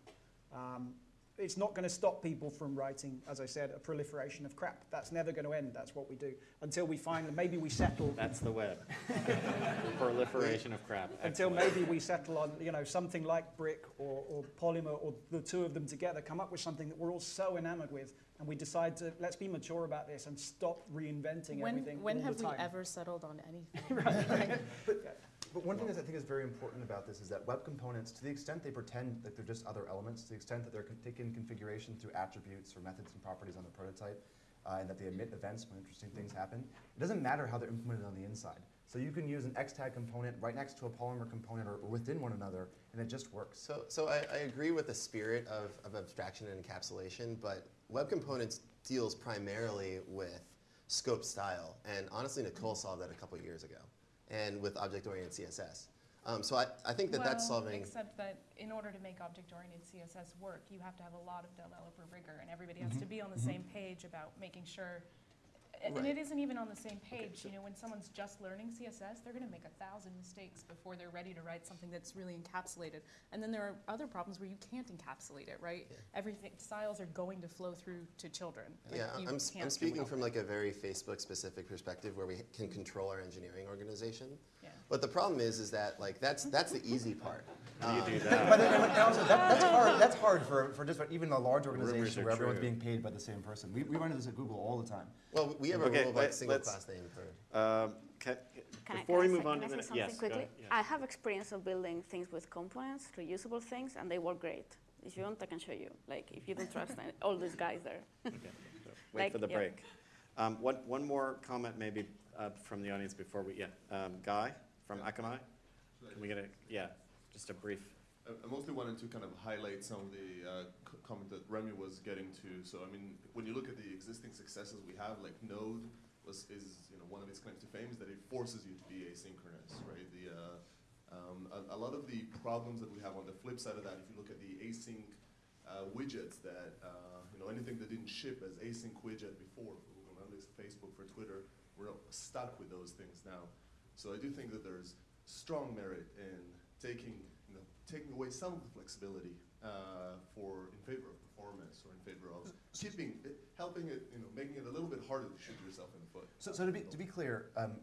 Speaker 2: Um, it's not going to stop people from writing, as I said, a proliferation of crap. That's never going to end. That's what we do until we find maybe we settle
Speaker 1: That's the web. [LAUGHS] Proliferation of crap.
Speaker 2: until maybe we settle on you know something like brick or, or polymer or the two of them together come up with something that we're all so enamored with and we decide to let's be mature about this and stop reinventing
Speaker 6: When,
Speaker 2: everything
Speaker 6: when
Speaker 2: all
Speaker 6: have
Speaker 2: the
Speaker 6: we ever settled on anything? [LAUGHS] [LAUGHS]
Speaker 5: But one thing that I think is very important about this is that web components, to the extent they pretend that they're just other elements, to the extent that they're taking configuration through attributes or methods and properties on the prototype, uh, and that they emit events when interesting things happen, it doesn't matter how they're implemented on the inside. So you can use an Xtag component right next to a Polymer component or, or within one another, and it just works.
Speaker 4: So, so I, I agree with the spirit of, of abstraction and encapsulation, but Web Components deals primarily with scope style. And honestly, Nicole solved that a couple years ago, and with object-oriented CSS. Um, so I, I think that that's
Speaker 6: Well,
Speaker 4: solving.
Speaker 6: Except that in order to make object-oriented CSS work, you have to have a lot of developer rigor, and everybody has to
Speaker 4: Mhm.
Speaker 6: be on the
Speaker 4: Mhm.
Speaker 6: same page about making sure. And
Speaker 4: Right.
Speaker 6: it isn't even on the same page. You know, when someone's just learning CSS, they're going to make a thousand mistakes before they're ready to write something that's really encapsulated. And then there are other problems where you can't encapsulate it, right? Everything styles are going to flow through to children. Like,
Speaker 4: Yeah,
Speaker 6: you
Speaker 4: I'm, s- I'm speaking
Speaker 6: help
Speaker 4: from
Speaker 6: it.
Speaker 4: like a very Facebook-specific perspective where we can control our engineering organization.
Speaker 6: Yeah.
Speaker 4: But the problem is, is that like that's that's the easy part. [LAUGHS]
Speaker 1: How do you
Speaker 4: Um,
Speaker 1: do that?
Speaker 5: But then, and also, that, that's hard. That's hard for, for just about even a large
Speaker 1: Rumors
Speaker 5: organization
Speaker 1: are
Speaker 5: where everyone's
Speaker 1: true.
Speaker 5: being paid by the same person. We, we run into this at Google all the time.
Speaker 4: Well, we have a
Speaker 1: Okay,
Speaker 4: rule of like single class name for.
Speaker 1: Um, can,
Speaker 7: Can I-
Speaker 1: before
Speaker 7: can
Speaker 1: we move on
Speaker 7: can
Speaker 1: to
Speaker 7: I
Speaker 1: the
Speaker 7: say
Speaker 1: ne- yes,
Speaker 7: quickly?
Speaker 1: yes.
Speaker 7: I have experience of building things with components, reusable things, and they work great. If you want, I can show you. Like, if you don't trust [LAUGHS] all these guys there.
Speaker 1: Okay, so [LAUGHS] Wait
Speaker 7: Like,
Speaker 1: for the
Speaker 7: yeah.
Speaker 1: break. Um, one, one more comment maybe uh, from the audience before we, yeah. Um, Guy from Akamai? Can we get a, yeah, just a brief.
Speaker 15: I mostly wanted to kind of highlight some of the uh, comment that Remy was getting to. So I mean, when you look at the existing successes we have, like Node was is you know one of its claims to fame is that it forces you to be asynchronous, right? The uh, um, a, a lot of the problems that we have on the flip side of that, if you look at the async uh, widgets that uh, you know anything that didn't ship as async widget before for Google Analytics, Facebook, for Twitter, we're stuck with those things now. So I do think that there's strong merit in taking, you know, taking away some of the flexibility uh, for in favor of performance or in favor of keeping it, helping it, you know, making it a little bit harder to shoot yourself in the foot.
Speaker 5: So, so to be, to be clear, um,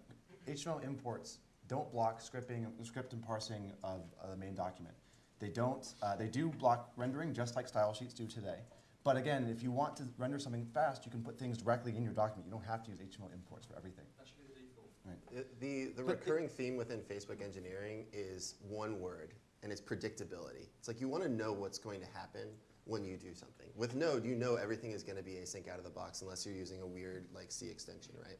Speaker 5: HTML imports don't block scripting, script and parsing of, of the main document. They don't, uh, they do block rendering just like style sheets do today. But again, if you want to render something fast, you can put things directly in your document. You don't have to use HTML imports for everything. Right.
Speaker 4: It- The, the recurring theme within Facebook engineering is one word, and it's predictability. It's like you want to know what's going to happen when you do something. With Node, you know everything is going to be async out of the box unless you're using a weird like C extension, right?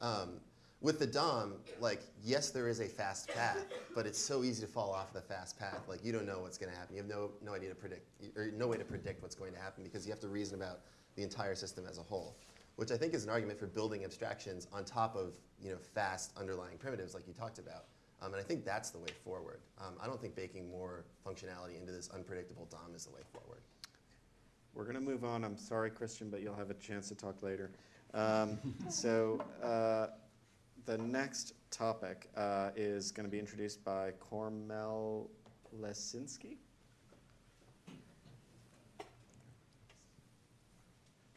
Speaker 4: Um, with the DOM, like yes, there is a fast path, but it's so easy to fall off the fast path. Like you don't know what's going to happen. You have no no idea to predict, or no way to predict what's going to happen because you have to reason about the entire system as a whole which I think is an argument for building abstractions on top of you know fast underlying primitives like you talked about. Um, and I think that's the way forward. Um, I don't think baking more functionality into this unpredictable DOM is the way forward.
Speaker 1: We're going to move on. I'm sorry, Christian, but you'll have a chance to talk later. Um, [LAUGHS] so uh, the next topic uh, is going to be introduced by Kornel Lesinski.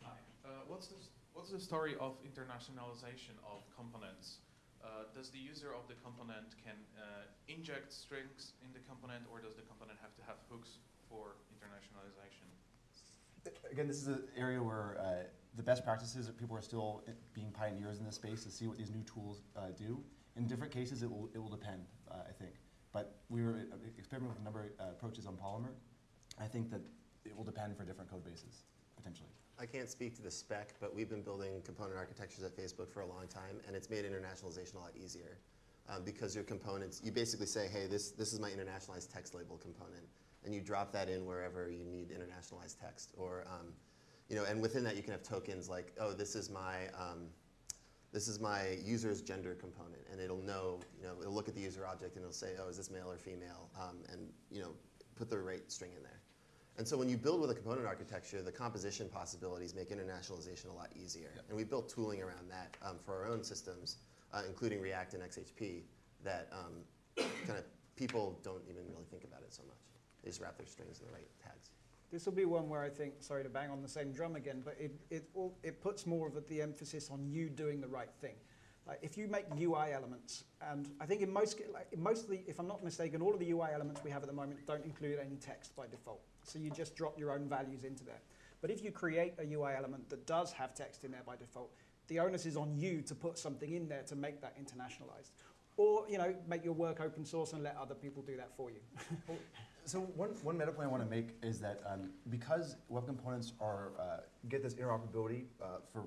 Speaker 14: Hi. Uh, what's the story of internationalization of components? Uh, does the user of the component can uh, inject strings in the component, or does the component have to have hooks for internationalization?
Speaker 5: Again, this is an area where uh, the best practices, that people are still being pioneers in this space to see what these new tools uh, do. In different cases, it will, it will depend, uh, I think. But we were uh, experimenting with a number of uh, approaches on Polymer. I think that it will depend for different code bases, potentially.
Speaker 4: I can't speak to the spec, but we've been building component architectures at Facebook for a long time, and it's made internationalization a lot easier. um, because your components, you basically say, hey, this, this is my internationalized text label component, and you drop that in wherever you need internationalized text. Or, um, you know, and within that you can have tokens like, oh, this is my, um, this is my user's gender component, and it'll know, you know, it'll look at the user object and it'll say, oh, is this male or female, um, and you know, put the right string in there. And so when you build with a component architecture, the composition possibilities make internationalization a lot easier. And we built tooling around that um, for our own systems, uh, including React and XHP, that um, kind of people don't even really think about it so much. They just wrap their strings in the right tags.
Speaker 2: This will be one where I think, sorry to bang on the same drum again, but it, it, all, it puts more of the emphasis on you doing the right thing. Like if you make UI elements, and I think in most, like in most of the, if I'm not mistaken, all of the UI elements we have at the moment don't include any text by default. So you just drop your own values into there. But if you create a UI element that does have text in there by default, the onus is on you to put something in there to make that internationalized. Or, you know, make your work open source and let other people do that for you. [LAUGHS]
Speaker 5: So one, one meta point I want to make is that um, because web components are uh, get this interoperability uh, for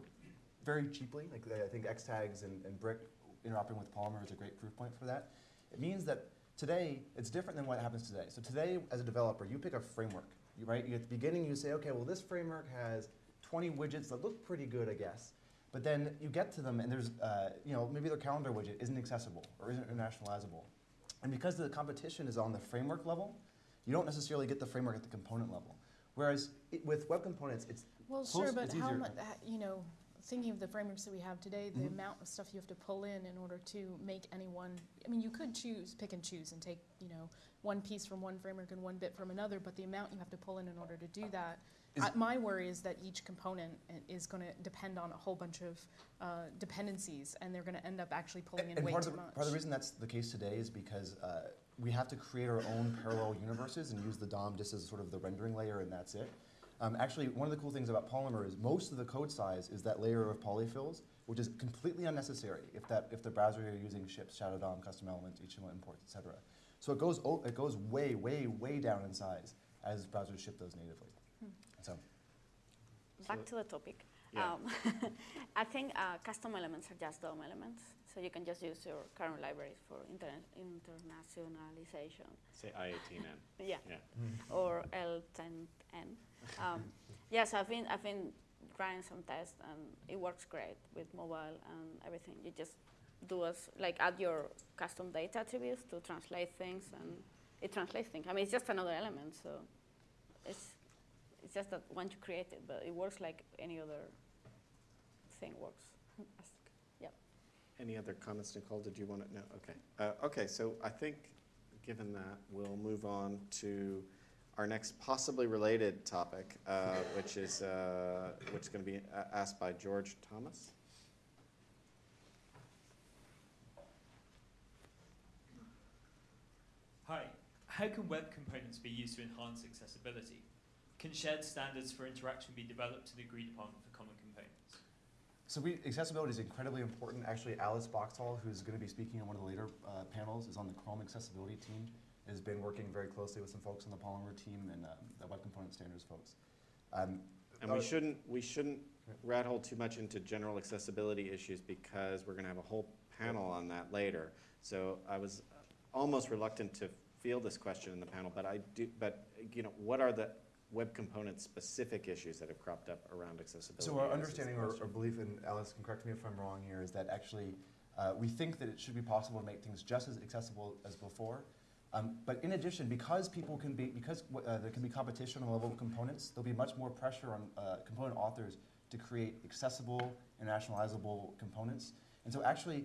Speaker 5: very cheaply, like I think Xtags and, and Brick interoperating with Polymer is a great proof point for that. It means that today it's different than what happens today. So today, as a developer, you pick a framework, you, right? You, at the beginning, you say, okay, well this framework has 20 widgets that look pretty good, I guess. But then you get to them and there's, uh, you know, maybe their calendar widget isn't accessible or isn't internationalizable. And because the competition is on the framework level, you don't necessarily get the framework at the component level. Whereas it, with web components, it's
Speaker 6: Well,
Speaker 5: close-
Speaker 6: sure, but how much, you know, thinking of the frameworks that we have today, the
Speaker 5: Mhm.
Speaker 6: amount of stuff you have to pull in in order to make any one, I mean, you could choose, pick and choose and take, you know, one piece from one framework and one bit from another, but the amount you have to pull in in order to do that. I- my worry is that each component is gonna depend on a whole bunch of uh, dependencies, and they're gonna end up actually pulling in
Speaker 5: and
Speaker 6: way
Speaker 5: part
Speaker 6: too
Speaker 5: of, the,
Speaker 6: much.
Speaker 5: part of the reason that's the case today is because uh, we have to create our own parallel universes and use the DOM just as sort of the rendering layer and that's it. Um, actually, one of the cool things about Polymer is most of the code size is that layer of polyfills, which is completely unnecessary if that if the browser you're using ships Shadow DOM, custom elements, HTML imports, etc. So it goes it goes way way way down in size as browsers ship those natively.
Speaker 7: Hmm.
Speaker 5: So
Speaker 7: Back to the topic.
Speaker 1: Yeah.
Speaker 7: Um, [LAUGHS] I think uh, custom elements are just DOM elements, so you can just use your current libraries for interna- internationalization.
Speaker 1: Say I-18N. [LAUGHS]
Speaker 7: Yeah.
Speaker 1: Yeah.
Speaker 7: Or L10N. Um, [LAUGHS] yes, I've been I've been running some tests and it works great with mobile and everything. You just do as, like add your custom data attributes to translate things and it translates things. I mean, it's just another element, so it's it's just that once you create it, but it works like any other thing works.
Speaker 1: Any other comments, Nicole? Did you want to? No. Okay. Uh, okay. So I think, given that, we'll move on to our next possibly related topic, uh, which is uh, which is going to be asked by George Thomas.
Speaker 16: Hi. How can web components be used to enhance accessibility? Can shared standards for interaction be developed and agreed upon for common?
Speaker 5: So we, accessibility is incredibly important. Actually, Alice Boxhall, who's going to be speaking on one of the later uh, panels, is on the Chrome accessibility team. Has been working very closely with some folks on the Polymer team and um, the web component standards folks. Um,
Speaker 1: And we shouldn't we shouldn't rat hole too much into general accessibility issues because we're going to have a whole panel on that later. So I was almost reluctant to field this question in the panel, but I do. But you know, what are the web component specific issues that have cropped up around accessibility?
Speaker 5: So our understanding or, or belief, and Alice can correct me if I'm wrong here, is that actually uh, we think that it should be possible to make things just as accessible as before. Um, but in addition, because people can be, because uh, there can be competition on the level of components, there'll be much more pressure on uh, component authors to create accessible, and internationalizable components. And so actually,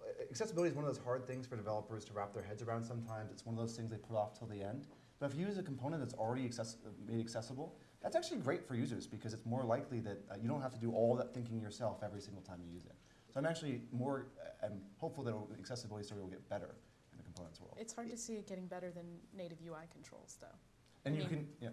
Speaker 5: uh, accessibility is one of those hard things for developers to wrap their heads around sometimes. It's one of those things they put off till the end. But if you use a component that's already access- made accessible, that's actually great for users because it's more likely that uh, you don't have to do all that thinking yourself every single time you use it. So I'm actually more, uh, I'm hopeful that accessibility story will get better in the components world.
Speaker 6: It's hard to see it getting better than native UI controls, though.
Speaker 5: And
Speaker 6: I
Speaker 5: you
Speaker 6: mean-
Speaker 5: can, yeah.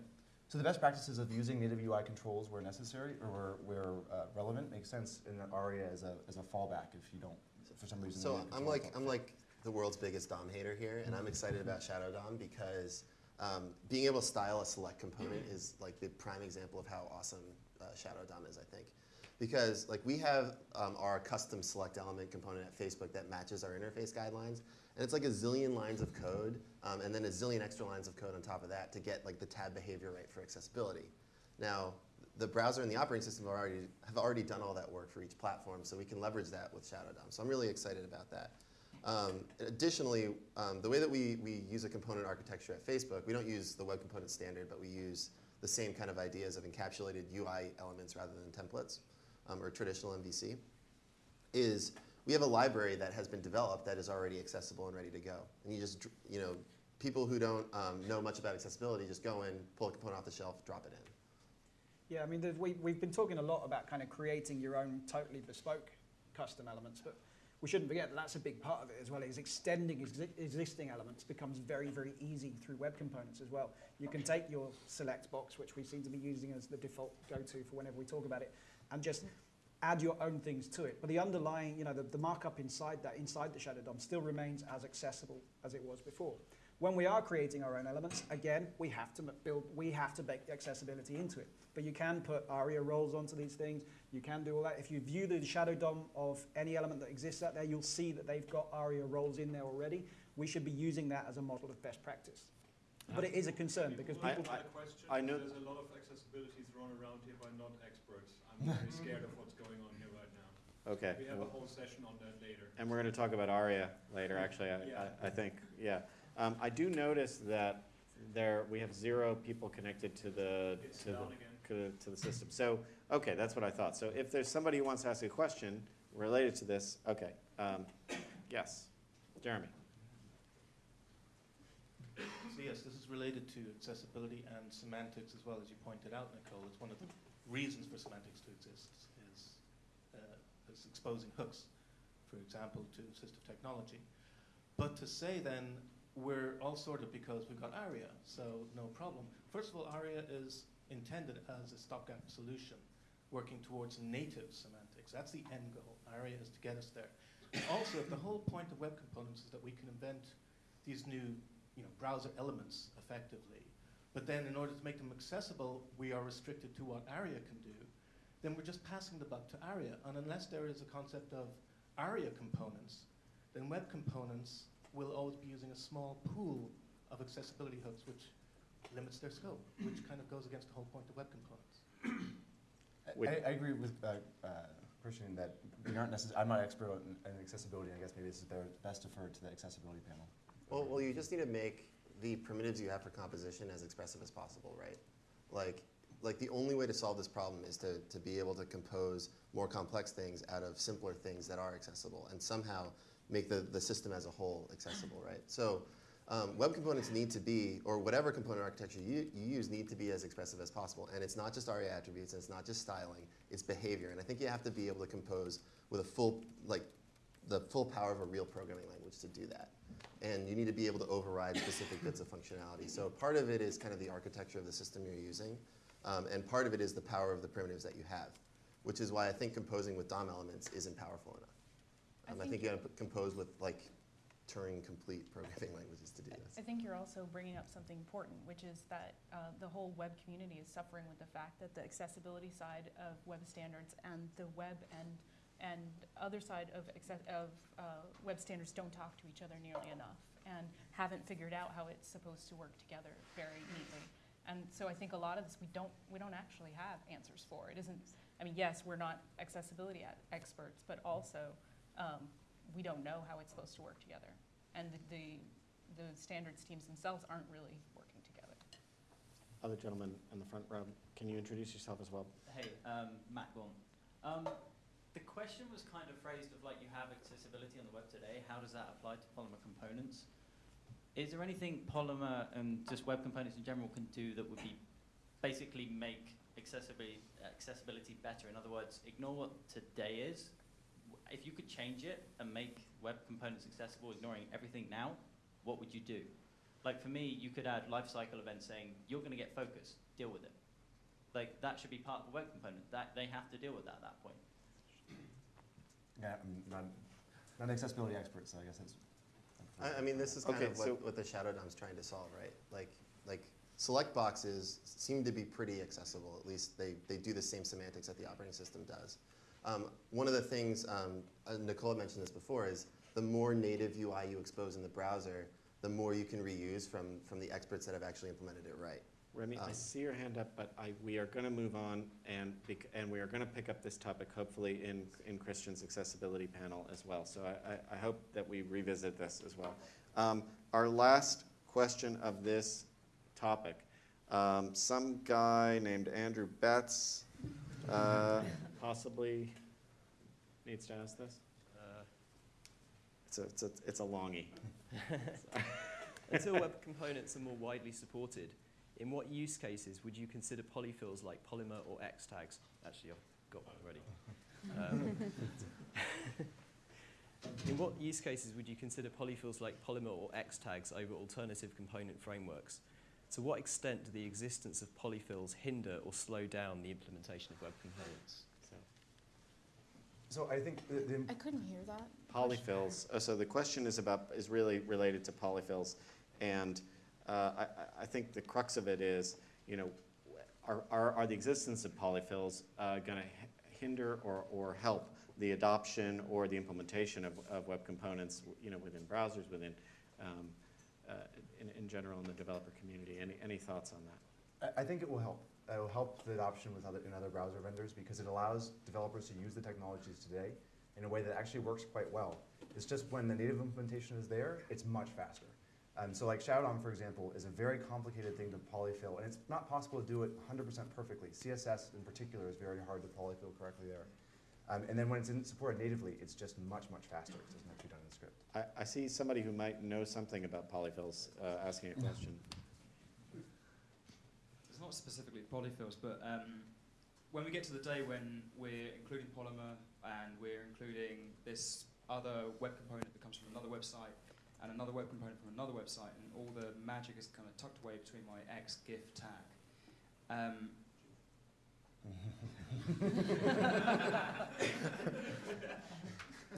Speaker 5: So the best practices of using native UI controls where necessary or where, where uh, relevant makes sense in ARIA as a, as a fallback if you don't, for some reason.
Speaker 4: So I'm like I'm like the world's biggest DOM hater here, and I'm excited about Shadow DOM because um, being able to style a select component is like the prime example of how awesome uh, Shadow DOM is. I think because like we have um, our custom select element component at Facebook that matches our interface guidelines, and it's like a zillion lines of code, um, and then a zillion extra lines of code on top of that to get like the tab behavior right for accessibility. Now, the browser and the operating system have already, have already done all that work for each platform, so we can leverage that with Shadow DOM. So I'm really excited about that. Um, additionally, um, the way that we, we use a component architecture at Facebook, we don't use the web component standard, but we use the same kind of ideas of encapsulated UI elements rather than templates um, or traditional MVC, is we have a library that has been developed that is already accessible and ready to go. And you just, you know, people who don't um, know much about accessibility just go in, pull a component off the shelf, drop it in.
Speaker 2: Yeah, I mean, we, we've been talking a lot about kind of creating your own totally bespoke custom elements, but we shouldn't forget that that's a big part of it as well, is extending exi- existing elements becomes very, very easy through web components as well. You can take your select box, which we seem to be using as the default go-to for whenever we talk about it, and just add your own things to it. But the underlying, you know, the, the markup inside that, inside the Shadow DOM still remains as accessible as it was before. When we are creating our own elements, again, we have to build, we have to bake accessibility into it. But you can put ARIA roles onto these things. You can do all that. If you view the Shadow DOM of any element that exists out there, you'll see that they've got ARIA roles in there already. We should be using that as a model of best practice. But it is a concern because
Speaker 1: I-
Speaker 2: people.
Speaker 1: I-
Speaker 17: question.
Speaker 1: I know-
Speaker 17: There's a lot of accessibility thrown around here by non-experts. I'm [LAUGHS] very scared of what's going on here right now.
Speaker 1: Okay.
Speaker 17: We have a whole session on that later.
Speaker 1: And we're going to talk about ARIA later, actually, I,
Speaker 17: Yeah.
Speaker 1: I, I think, yeah. Um, I do notice that there, we have zero people connected to the,
Speaker 17: It's
Speaker 1: to the,
Speaker 17: again.
Speaker 1: To, the system. So, okay, that's what I thought. So if there's somebody who wants to ask a question related to this, okay. Um, yes, Jeremy.
Speaker 18: So yes, this is related to accessibility and semantics as well, as you pointed out, Nicole. It's one of the reasons for semantics to exist is, uh, is exposing hooks, for example, to assistive technology. But to say then we're all sorted because we've got ARIA, so no problem. First of all, ARIA is intended as a stopgap solution, working towards native semantics. That's the end goal. ARIA is to get us there. Also, if the whole point of web components is that we can invent these new you know, browser elements effectively, but then in order to make them accessible, we are restricted to what ARIA can do, then we're just passing the buck to ARIA. And unless there is a concept of ARIA components, then web components will always be using a small pool of accessibility hooks, which limits their scope, which kind of goes against the whole point of web components. [COUGHS]
Speaker 5: I, I agree with uh, uh, Christian that we aren't necess- I'm not an expert on, on accessibility. I guess maybe this is better, best deferred to the accessibility panel.
Speaker 4: Well, well, you just need to make the primitives you have for composition as expressive as possible, right? Like, like the only way to solve this problem is to, to be able to compose more complex things out of simpler things that are accessible and somehow make the, the system as a whole accessible, right? So um, web components need to be, or whatever component architecture you, you use need to be as expressive as possible. And it's not just ARIA attributes, and it's not just styling, it's behavior. And I think you have to be able to compose with a full, like, the full power of a real programming language to do that. And you need to be able to override specific bits of functionality. So part of it is kind of the architecture of the system you're using, um, and part of it is the power of the primitives that you have, which is why I think composing with DOM elements isn't powerful enough.
Speaker 6: I
Speaker 4: Um, I,
Speaker 6: think
Speaker 4: think you got to compose with like Turing complete programming [LAUGHS] languages to do this.
Speaker 6: I think you're also bringing up something important, which is that uh, the whole web community is suffering with the fact that the accessibility side of web standards and the web and and other side of of uh, web standards don't talk to each other nearly enough and haven't figured out how it's supposed to work together very neatly. And so I think a lot of this we don't we don't actually have answers for. It isn't. I mean, yes, we're not accessibility experts, but also um, we don't know how it's supposed to work together. And the, the, the standards teams themselves aren't really working together.
Speaker 1: Other gentleman in the front row, can you introduce yourself as well?
Speaker 19: Hey, um, Matt Gorm. Um, the question was kind of phrased of like you have accessibility on the web today. How does that apply to Polymer components? Is there anything Polymer and just web components in general can do that would be basically make accessibility accessibility better? In other words, ignore what today is. If you could change it and make web components accessible, ignoring everything now, what would you do? Like for me, you could add lifecycle events saying you're going to get focus, deal with it. Like that should be part of the web component. That they have to deal with that at that point.
Speaker 5: Yeah, I'm not, not an accessibility expert, so I guess that's.
Speaker 4: I, I mean, this is kind
Speaker 1: Okay,
Speaker 4: of what,
Speaker 1: so-
Speaker 4: what the Shadow DOM is trying to solve, right? Like, like select boxes seem to be pretty accessible. At least they, they do the same semantics that the operating system does. Um, one of the things, um, uh, Nicole mentioned this before, is the more native UI you expose in the browser, the more you can reuse from, from the experts that have actually implemented it right.
Speaker 1: Remy, I
Speaker 4: Um,
Speaker 1: see your hand up, but I, we are going to move on and, bec- and we are going to pick up this topic hopefully in, in Christian's accessibility panel as well. So I, I, I hope that we revisit this as well. Um, our last question of this topic. Um, some guy named Andrew Betts uh, possibly needs to ask this. It's a, it's a, it's a longie. [LAUGHS]
Speaker 20: Until web components are more widely supported, in what use cases would you consider polyfills like Polymer or X tags? Actually, I've got one already. Um, [LAUGHS] in what use cases would you consider polyfills like Polymer or X tags over alternative component frameworks? To what extent do the existence of polyfills hinder or slow down the implementation of web components?
Speaker 5: So I think the, the
Speaker 6: I couldn't hear that.
Speaker 1: Polyfills, oh, so the question is about, is really related to polyfills. And uh, I, I- I think the crux of it is, you know, are, are, are the existence of polyfills uh, going to hinder or, or help the adoption or the implementation of, of web components, you know, within browsers, within, um, uh, in, in general in the developer community? Any, any thoughts on that?
Speaker 5: I, I think it will help. It will help the adoption with other, in other browser vendors because it allows developers to use the technologies today in a way that actually works quite well. It's just when the native implementation is there, it's much faster. Um, so like Shadow DOM, for example, is a very complicated thing to polyfill, and it's not possible to do it 100% perfectly. CSS in particular is very hard to polyfill correctly there. Um, and then when it's in, supported natively, it's just much, much faster. It doesn't have to be done in script.
Speaker 1: I, I see somebody who might know something about polyfills uh, asking a question.
Speaker 9: Not specifically polyfills, but um, when we get to the day when we're including Polymer and we're including this other web component that comes from another website and another web component from another website, and all the magic is kind of tucked away between my X GIF tag. Um,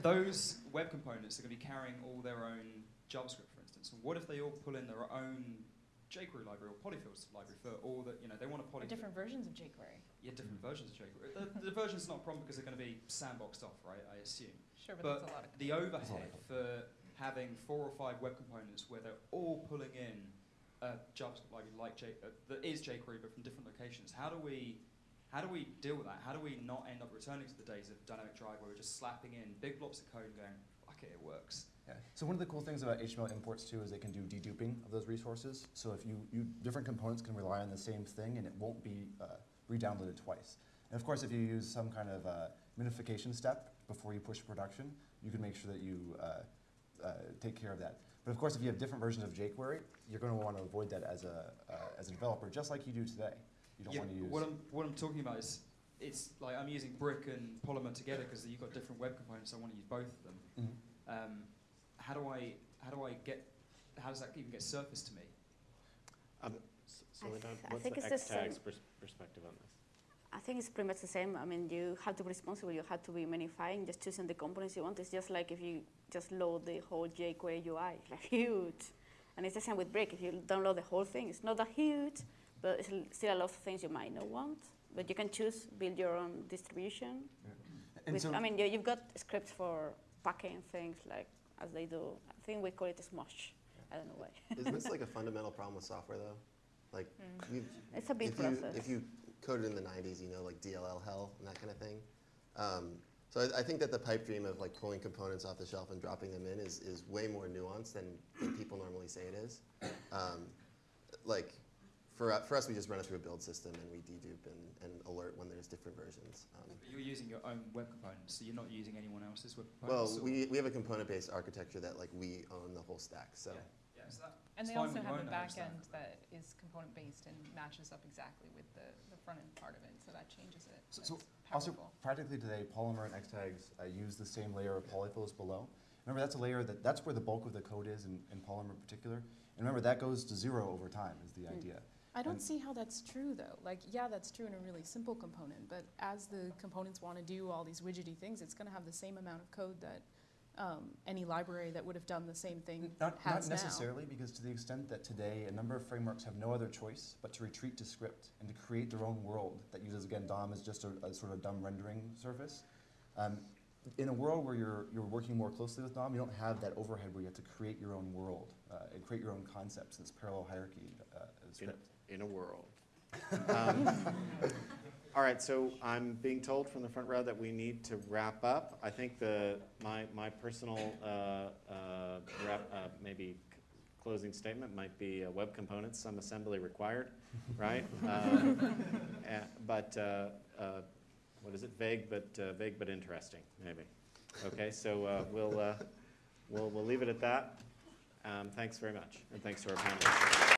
Speaker 9: [LAUGHS] those web components are going to be carrying all their own JavaScript, for instance. And what if they all pull in their own jQuery library or polyfills library for all the, you know, they want to
Speaker 6: Or different versions of jQuery.
Speaker 9: Yeah, different versions of jQuery. The, the version's not a problem because they're going to be sandboxed off, right? I assume.
Speaker 6: Sure, but that's a lot of
Speaker 9: the
Speaker 6: code.
Speaker 9: overhead for having four or five web components where they're all pulling in a JavaScript library like J, uh, that is jQuery but from different locations. How do we how do we deal with that? How do we not end up returning to the days of dynamic drive where we're just slapping in big blocks of code and going, fuck it, it works.
Speaker 5: Yeah. So one of the cool things about HTML imports too is they can do deduping of those resources. So if you, you different components can rely on the same thing and it won't be uh, re-downloaded twice. And of course, if you use some kind of uh, minification step before you push production, you can make sure that you uh, uh, take care of that. But of course, if you have different versions of jQuery, you're going to want to avoid that as a uh, as a developer, just like you do today. You don't
Speaker 9: Yeah,
Speaker 5: want to use.
Speaker 9: What I'm, what I'm talking about is, it's like I'm using Brick and Polymer together because you've got different web components. I want to use both of them.
Speaker 5: Mhm.
Speaker 9: Um, how do I how do I get how does that even get surfaced to me?
Speaker 1: Um, S-
Speaker 7: I
Speaker 1: Soledad,
Speaker 7: th- I
Speaker 1: what's
Speaker 7: think
Speaker 1: the
Speaker 7: it's the
Speaker 1: X-Tags
Speaker 7: same.
Speaker 1: pers- perspective on this?
Speaker 7: I think it's pretty much the same. I mean, you have to be responsible. You have to be minifying, just choosing the components you want. It's just like if you just load the whole jQuery UI, it's like [LAUGHS] huge. And it's the same with Brick. If you download the whole thing, it's not that huge, but it's still a lot of things you might not want. But you can choose, build your own distribution.
Speaker 5: And
Speaker 7: With,
Speaker 5: so-
Speaker 7: I mean, you, you've got scripts for packing things like as they do. I think we call it smush. I don't know why. [LAUGHS]
Speaker 4: Isn't this like a [LAUGHS] fundamental problem with software though? Like,
Speaker 7: Mm. It's a big
Speaker 4: if you, if you coded in the '90s, you know, like DLL hell and that kind of thing. Um, so I, I think that the pipe dream of like pulling components off the shelf and dropping them in is, is way more nuanced than, than people normally say it is. Um, like, for, u- for us, we just run it through a build system and we dedupe and, and alert when there's different versions. Um,
Speaker 9: But you're using your own web components, so you're not using anyone else's web components. or-
Speaker 4: we, we have a component-based architecture that like we own the whole stack. So.
Speaker 9: yeah, so that,
Speaker 21: And they also have a
Speaker 9: the whole
Speaker 21: back
Speaker 9: stack.
Speaker 21: end that is component-based and matches up exactly with the, the front end part of it, so that changes it.
Speaker 5: So, so
Speaker 21: That's
Speaker 5: also practically today, Polymer and Xtags uh, use the same layer of polyfills below. Remember, that's a layer that that's where the bulk of the code is in, in Polymer in particular. And remember, that goes to zero over time is the
Speaker 6: Hmm.
Speaker 5: idea.
Speaker 6: I don't
Speaker 5: And-
Speaker 6: see how that's true though. Like, yeah, that's true in a really simple component, but as the components want to do all these widgety things, it's going to have the same amount of code that um, any library that would have done the same thing
Speaker 5: Not,
Speaker 6: has
Speaker 5: not
Speaker 6: now.
Speaker 5: necessarily, because to the extent that today a number of frameworks have no other choice but to retreat to script and to create their own world that uses, again, DOM as just a, a sort of dumb rendering surface. Um, in a world where you're, you're working more closely with DOM, you don't have that overhead where you have to create your own world uh, and create your own concepts, this parallel hierarchy uh, of
Speaker 1: In,
Speaker 5: script.
Speaker 1: In a world. Um, [LAUGHS] All right, so I'm being told from the front row that we need to wrap up. I think the, my, my personal, uh, uh, wrap, uh, maybe closing statement might be uh, web components, some assembly required, right? [LAUGHS] Eh, But, uh, uh, what is it, vague but, uh, vague but interesting, maybe. Okay, so uh, we'll, uh, we'll, we'll leave it at that. Um, Thanks very much, and thanks to our panelists.